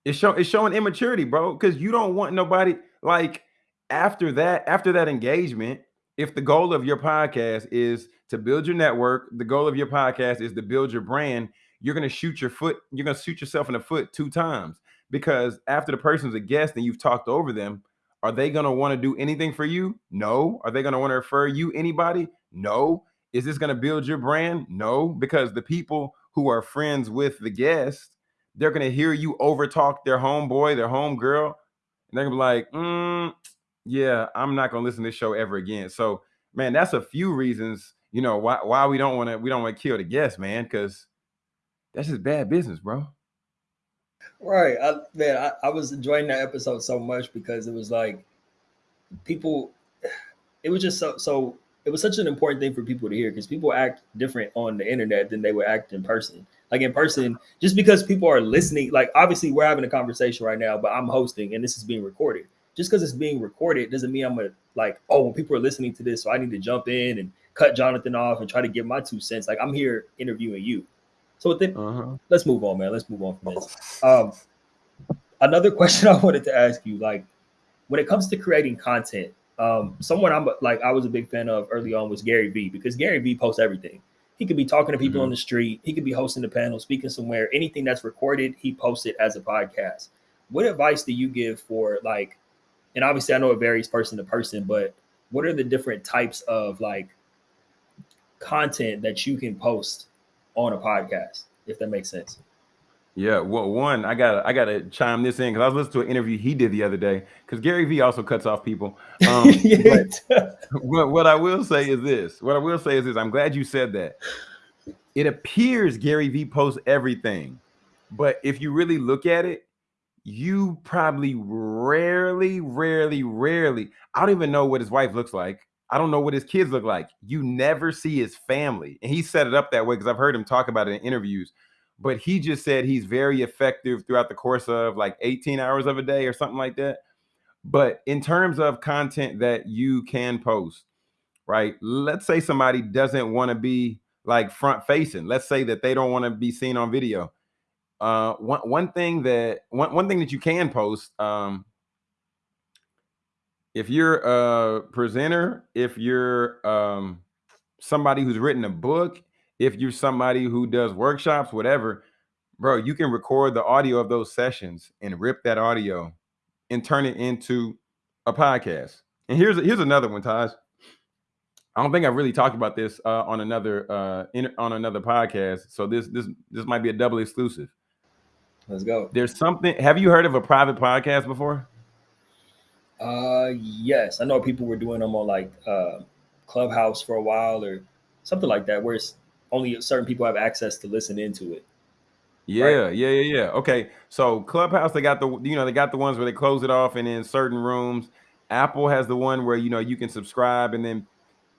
It's show it's showing immaturity, bro, because you don't want nobody like after that, after that engagement, if the goal of your podcast is to build your network, the goal of your podcast is to build your brand, you're gonna shoot your foot, you're gonna shoot yourself in the foot two times because after the person's a guest and you've talked over them, are they going to want to do anything for you? No. Are they going to want to refer you anybody? No. Is this going to build your brand? No, because the people who are friends with the guest, they're to hear you overtalk their homeboy, their homegirl, and they're to be like, mm, yeah, I'm not to listen to this show ever again. So, man, that's a few reasons, you know, why why we don't want to we don't want to kill the guest, man, because that's just bad business, bro. Right. I, man, I, I was enjoying that episode so much because it was like people, it was just so, so, it was such an important thing for people to hear because people act different on the internet than they would act in person. Like in person, just because people are listening, like obviously we're having a conversation right now, but I'm hosting and this is being recorded. Just because it's being recorded doesn't mean I'm gonna like, oh, when people are listening to this, so I need to jump in and cut Jonathan off and try to give my two cents. Like I'm here interviewing you. So then, uh-huh. let's move on, man. Let's move on from this. Um, another question I wanted to ask you, like, when it comes to creating content, um, someone I'm like I was a big fan of early on was Gary Vee because Gary Vee posts everything. He could be talking to people mm-hmm. on the street. He could be hosting a panel, speaking somewhere. Anything that's recorded, he posts it as a podcast. What advice do you give for like? And obviously, I know it varies person to person, but what are the different types of like content that you can post on a podcast, if that makes sense. Yeah, well, one, I gotta, I got to chime this in because I was listening to an interview he did the other day. Because Gary Vee also cuts off people. Um, but, what, what I will say is this. What I will say is this. I'm glad you said that. It appears Gary Vee posts everything, but if you really look at it, you probably rarely, rarely, rarely. I don't even know what his wife looks like. I don't know what his kids look like. You never see his family, and he set it up that way because I've heard him talk about it in interviews but he just said he's very effective throughout the course of like 18 hours of a day or something like that. But in terms of content that you can post, right? Let's say somebody doesn't want to be like front facing. Let's say that they don't want to be seen on video. Uh, one one thing that one one thing that you can post, um, if you're a presenter, if you're um, somebody who's written a book, if you're somebody who does workshops, whatever, bro, you can record the audio of those sessions and rip that audio and turn it into a podcast. And here's here's another one, Taj. I don't think I've really talked about this uh, on another uh, in, on another podcast. So this this this might be a double exclusive. Let's go. There's something. Have you heard of a private podcast before? Uh, yes, I know people were doing them on like uh, Clubhouse for a while or something like that, where it's only certain people have access to listen into it. Yeah, right? yeah, yeah, yeah. Okay, so Clubhouse, they got the you know they got the ones where they close it off and in certain rooms. Apple has the one where you know you can subscribe and then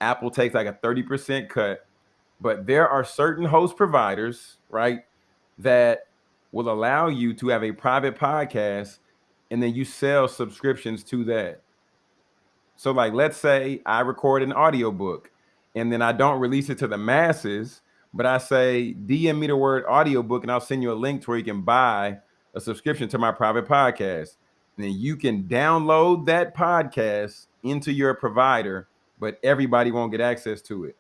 Apple takes like a thirty percent cut. But there are certain host providers, right, that will allow you to have a private podcast and then you sell subscriptions to that. So like let's say I record an audiobook and then I don't release it to the masses, but I say DM me the word audiobook and I'll send you a link to where you can buy a subscription to my private podcast. And then you can download that podcast into your provider, but everybody won't get access to it.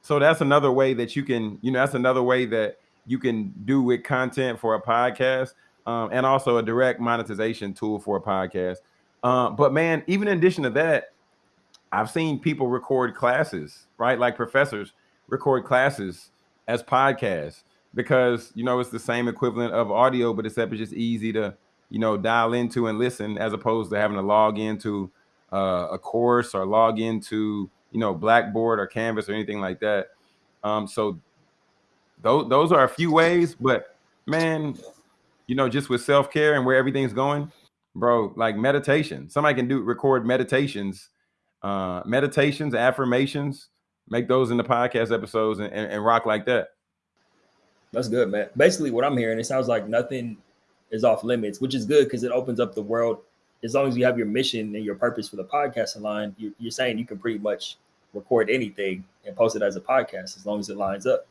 So that's another way that you can, you know, that's another way that you can do with content for a podcast um, and also a direct monetization tool for a podcast. Uh, but man, even in addition to that, I've seen people record classes, right? Like professors record classes as podcasts because you know it's the same equivalent of audio, but except it's just easy to you know dial into and listen as opposed to having to log into uh, a course or log into you know Blackboard or Canvas or anything like that. Um, so those those are a few ways, but man, you know, just with self care and where everything's going, bro, like meditation. Somebody can do record meditations uh, meditations, affirmations, make those in the podcast episodes and, and, and rock like that. That's good, man. Basically, what I'm hearing, it sounds like nothing is off limits, which is good because it opens up the world. As long as you have your mission and your purpose for the podcast aligned, you're, you're saying you can pretty much record anything and post it as a podcast as long as it lines up.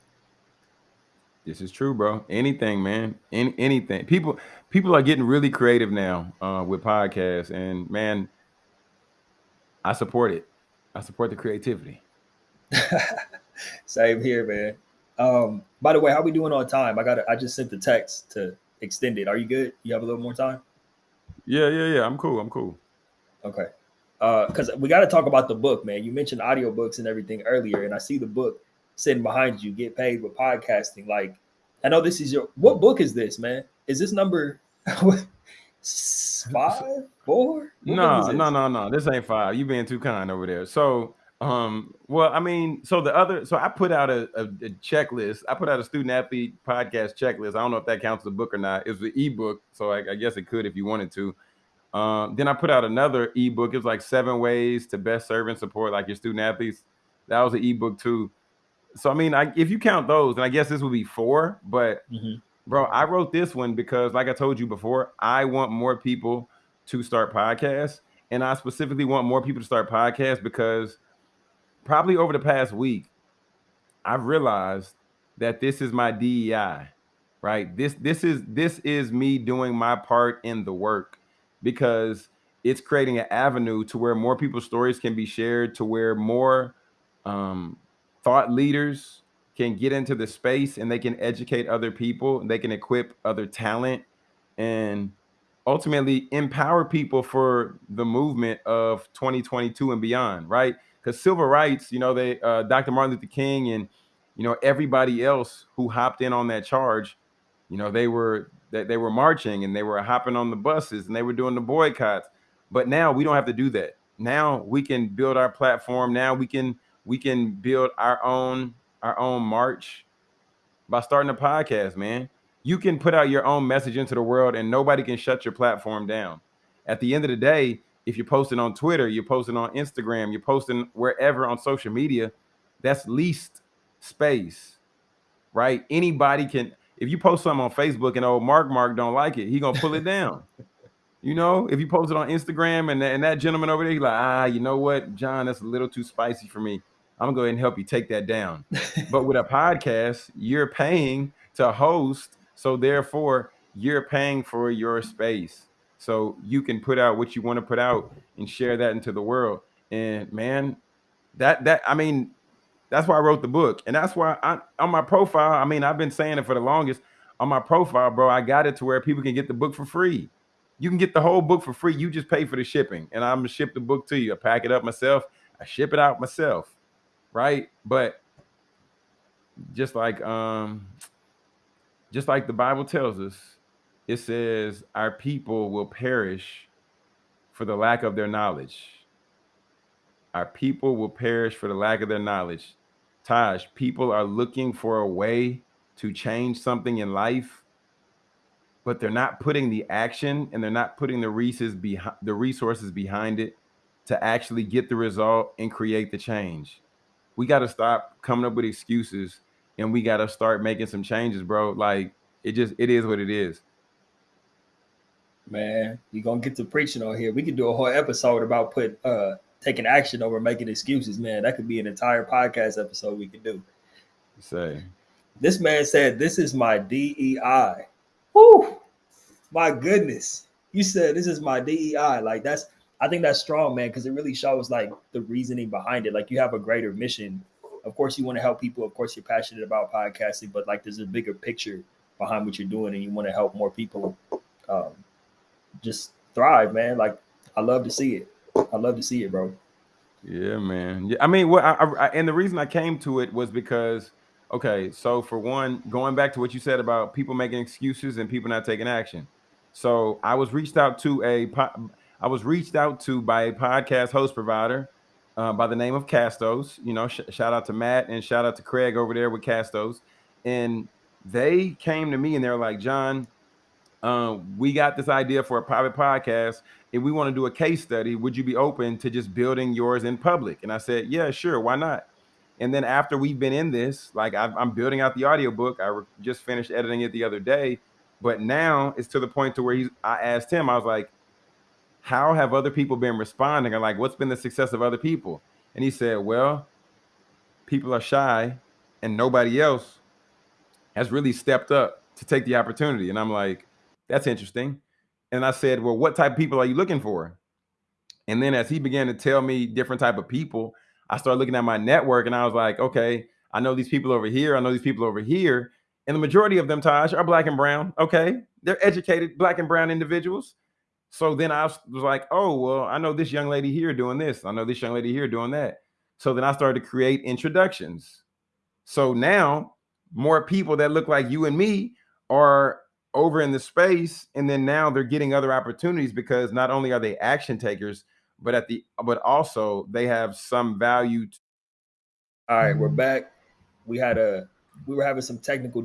This is true, bro. Anything, man. Any, anything. People people are getting really creative now uh, with podcasts, and man, I support it. I support the creativity. Same here, man. Um, by the way, how we doing on time? I got I just sent the text to extend it. Are you good? You have a little more time? Yeah, yeah, yeah. I'm cool. I'm cool. Okay. Uh, because we got to talk about the book, man. You mentioned audiobooks and everything earlier, and I see the book sitting behind you, get paid with podcasting. Like, I know this is your what book is this, man? Is this number five, four? no, no, no, no. This ain't five. You being too kind over there. So, um, well, I mean, so the other, so I put out a, a, a checklist. I put out a student athlete podcast checklist. I don't know if that counts as a book or not. It's an ebook, so I, I guess it could if you wanted to. Um, then I put out another ebook. It was like seven ways to best serve and support like your student athletes. That was an ebook too. So I mean, I, if you count those, then I guess this would be four. But mm-hmm. Bro, I wrote this one because, like I told you before, I want more people to start podcasts. And I specifically want more people to start podcasts because probably over the past week, I've realized that this is my DEI, right? This this is this is me doing my part in the work because it's creating an avenue to where more people's stories can be shared, to where more um, thought leaders can get into the space and they can educate other people and they can equip other talent and ultimately empower people for the movement of 2022 and beyond right because civil rights you know they uh, dr martin luther king and you know everybody else who hopped in on that charge you know they were that they were marching and they were hopping on the buses and they were doing the boycotts. But now we don't have to do that. Now we can build our platform. Now we can we can build our own our own march by starting a podcast, man. You can put out your own message into the world and nobody can shut your platform down. At the end of the day, if you're posting on Twitter, you're posting on Instagram, you're posting wherever on social media, that's leased space, right? Anybody can if you post something on Facebook and old Mark Mark don't like it, he gonna pull it down. You know, if you post it on Instagram and, and that gentleman over there, he's like, ah, you know what, John, that's a little too spicy for me. I'm gonna go ahead and help you take that down. but with a podcast, you're paying to host, so therefore you're paying for your space. So you can put out what you want to put out and share that into the world. And man, that that I mean, that's why I wrote the book. And that's why I on my profile, I mean, I've been saying it for the longest. On my profile, bro, I got it to where people can get the book for free. You can get the whole book for free. You just pay for the shipping. And I'm gonna ship the book to you. I pack it up myself. I ship it out myself. Right. But just like um just like the Bible tells us, it says our people will perish for the lack of their knowledge. Our people will perish for the lack of their knowledge. Taj, people are looking for a way to change something in life, but they're not putting the action and they're not putting the resources behind the resources behind it to actually get the result and create the change. We got to stop coming up with excuses and we got to start making some changes, bro. Like it just it is what it is. Man, you're gonna get to preaching on here. We could do a whole episode about put uh taking action over making excuses, man. That could be an entire podcast episode we could do. Say, this man said, "This is my DEI." Whoo, my goodness! You said this is my DEI. Like that's, I think that's strong, man, because it really shows like the reasoning behind it. Like you have a greater mission. Of course, you want to help people. Of course, you're passionate about podcasting, but like there's a bigger picture behind what you're doing, and you want to help more people um, just thrive, man. Like I love to see it. I love to see it, bro. Yeah, man. Yeah, I mean, what I, I, and the reason I came to it was because, okay, so for one, going back to what you said about people making excuses and people not taking action. So I was reached out to a, I was reached out to by a podcast host provider uh, by the name of Castos. You know, sh- shout out to Matt and shout out to Craig over there with Castos, and they came to me and they're like, John, uh, we got this idea for a private podcast if we want to do a case study, would you be open to just building yours in public? And I said, yeah, sure, why not? And then after we've been in this, like i am building out the audiobook, I just finished editing it the other day, but now it's to the point to where he's. I asked him, I was like, how have other people been responding? I'm like, what's been the success of other people? And he said, well, people are shy, and nobody else has really stepped up to take the opportunity. And I'm like, that's interesting. And I said, well, what type of people are you looking for? And then as he began to tell me different type of people, I started looking at my network and I was like, okay, I know these people over here. I know these people over here. And the majority of them, Taj, are black and brown. Okay. They're educated black and brown individuals. So then I was like, oh, well, I know this young lady here doing this. I know this young lady here doing that. So then I started to create introductions. So now more people that look like you and me are over in the space and then now they're getting other opportunities because not only are they action takers but at the but also they have some value to- all right we're mm-hmm. back we had a we were having some technical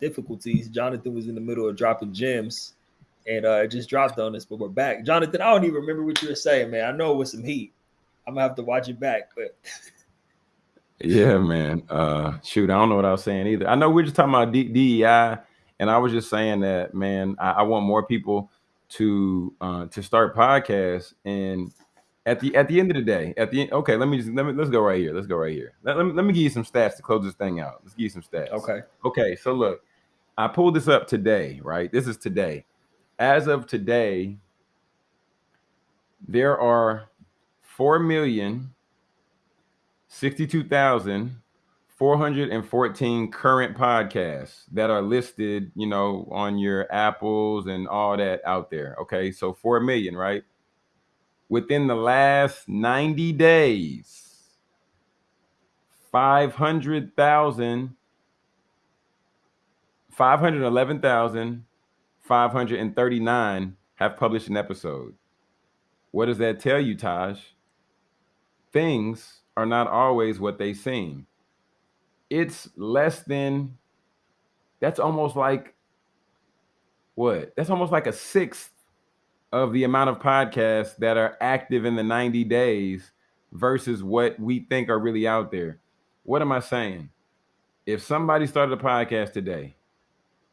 difficulties jonathan was in the middle of dropping gems and uh just dropped on us but we're back jonathan i don't even remember what you were saying man i know it was some heat i'm gonna have to watch it back but yeah man uh shoot i don't know what i was saying either i know we're just talking about D- dei and I was just saying that, man, I, I want more people to uh, to start podcasts. And at the at the end of the day, at the end, okay, let me just let me let's go right here. Let's go right here. Let, let, me, let me give you some stats to close this thing out. Let's give you some stats. Okay. Okay. So look, I pulled this up today, right? This is today. As of today, there are four million sixty-two thousand 414 current podcasts that are listed, you know, on your Apples and all that out there. Okay. So 4 million, right? Within the last 90 days, 500,000, 511,000 539 have published an episode. What does that tell you, Taj? Things are not always what they seem. It's less than, that's almost like, what? That's almost like a sixth of the amount of podcasts that are active in the 90 days versus what we think are really out there. What am I saying? If somebody started a podcast today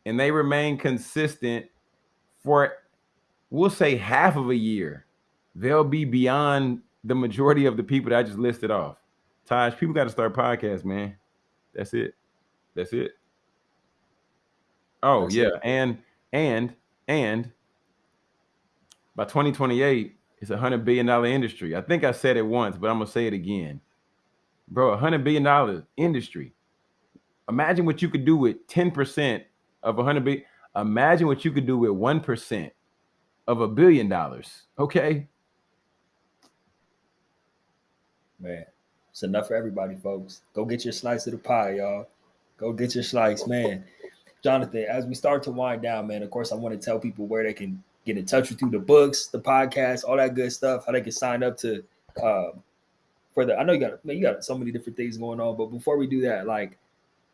and they remain consistent for, we'll say, half of a year, they'll be beyond the majority of the people that I just listed off. Taj, people got to start podcasts, man. That's it. That's it. Oh, That's yeah. It. And, and, and by 2028, it's a hundred billion dollar industry. I think I said it once, but I'm gonna say it again. Bro, a hundred billion dollar industry. Imagine what you could do with 10% of a hundred billion. Imagine what you could do with one percent of a billion dollars. Okay. Man, it's enough for everybody, folks. Go get your slice of the pie, y'all. Go get your slice, man. Jonathan, as we start to wind down, man, of course, I want to tell people where they can get in touch with you, the books, the podcast, all that good stuff, how they can sign up to um, for the I know you got man, you got so many different things going on, but before we do that, like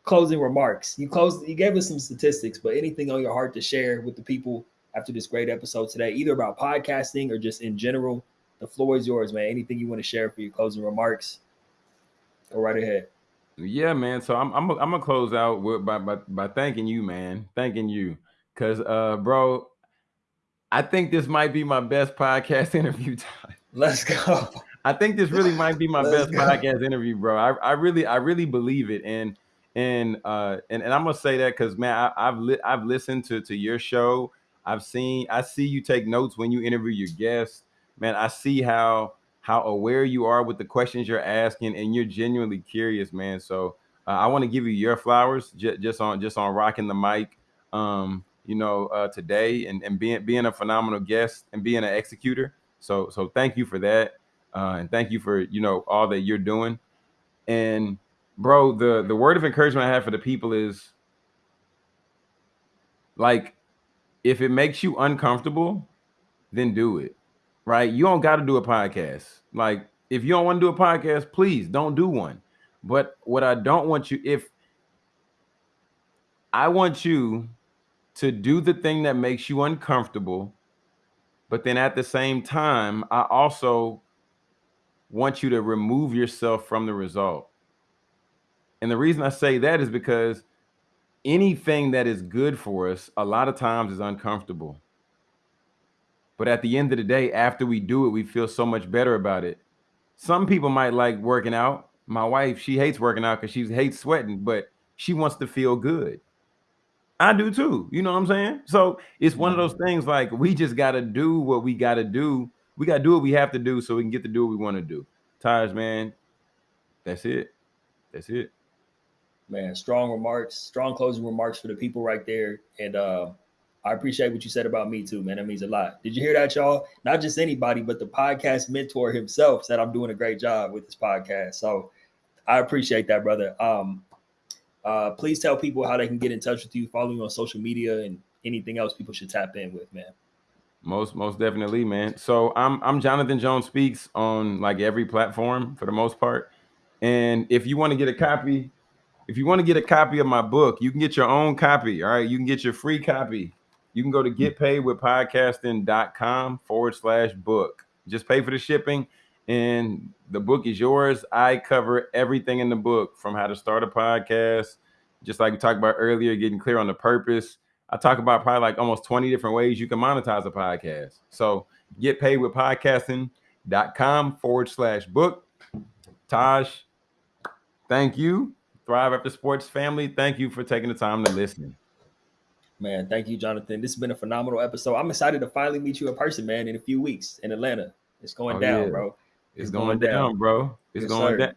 closing remarks. You closed you gave us some statistics, but anything on your heart to share with the people after this great episode today, either about podcasting or just in general. The floor is yours, man. Anything you want to share for your closing remarks? Go right ahead. Yeah, man. So I'm I'm I'm gonna close out with by by, by thanking you, man. Thanking you. Cause uh bro, I think this might be my best podcast interview time. Let's go. I think this really might be my best go. podcast interview, bro. I, I really I really believe it, and and uh and, and I'm gonna say that because man, I, have li- I've listened to to your show. I've seen I see you take notes when you interview your guests. Man, I see how how aware you are with the questions you're asking, and you're genuinely curious, man. So uh, I want to give you your flowers j- just on just on rocking the mic. Um, you know, uh, today and, and being being a phenomenal guest and being an executor. So so thank you for that. Uh, and thank you for, you know, all that you're doing. And bro, the the word of encouragement I have for the people is like if it makes you uncomfortable, then do it. Right? You don't got to do a podcast. Like if you don't want to do a podcast, please don't do one. But what I don't want you if I want you to do the thing that makes you uncomfortable. But then at the same time, I also want you to remove yourself from the result. And the reason I say that is because anything that is good for us, a lot of times is uncomfortable. But at the end of the day, after we do it, we feel so much better about it. Some people might like working out. My wife, she hates working out because she hates sweating, but she wants to feel good. I do too. You know what I'm saying? So it's one of those things like we just got to do what we got to do. We got to do what we have to do so we can get to do what we want to do. Taj, man, that's it. That's it. Man, strong remarks, strong closing remarks for the people right there. And uh, I appreciate what you said about me too, man. That means a lot. Did you hear that, y'all? Not just anybody, but the podcast mentor himself said I'm doing a great job with this podcast. So I appreciate that, brother. Um, uh, please tell people how they can get in touch with you, follow you on social media, and anything else people should tap in with, man. Most most definitely, man. So I'm I'm Jonathan Jones speaks on like every platform for the most part. And if you want to get a copy, if you want to get a copy of my book, you can get your own copy. All right, you can get your free copy. You can go to getpaidwithpodcasting.com forward slash book. Just pay for the shipping and the book is yours. I cover everything in the book from how to start a podcast, just like we talked about earlier, getting clear on the purpose. I talk about probably like almost 20 different ways you can monetize a podcast. So get paid with podcasting.com forward slash book. Taj, thank you. Thrive After Sports family, thank you for taking the time to listen. Man, thank you, Jonathan. This has been a phenomenal episode. I'm excited to finally meet you in person, man, in a few weeks in Atlanta. It's going oh, down, yeah. bro. It's, going, going, down, bro. It's yes, going down.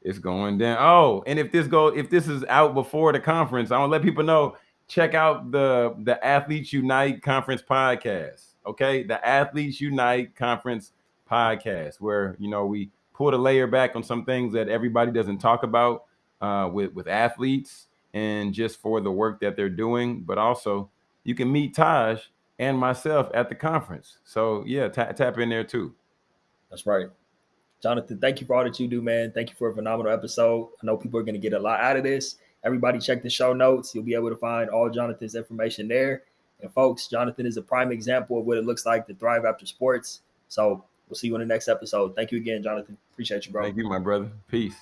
It's going down. Oh, and if this go, if this is out before the conference, I want to let people know. Check out the the Athletes Unite Conference podcast. Okay, the Athletes Unite Conference podcast, where you know we pull a layer back on some things that everybody doesn't talk about uh, with with athletes and just for the work that they're doing, but also you can meet Taj and myself at the conference. So yeah, tap in there too. That's right. Jonathan, thank you for all that you do, man. Thank you for a phenomenal episode. I know people are going to get a lot out of this. Everybody check the show notes. You'll be able to find all Jonathan's information there. And folks, Jonathan is a prime example of what it looks like to thrive after sports. So we'll see you in the next episode. Thank you again, Jonathan. Appreciate you, bro. Thank you, my brother. Peace.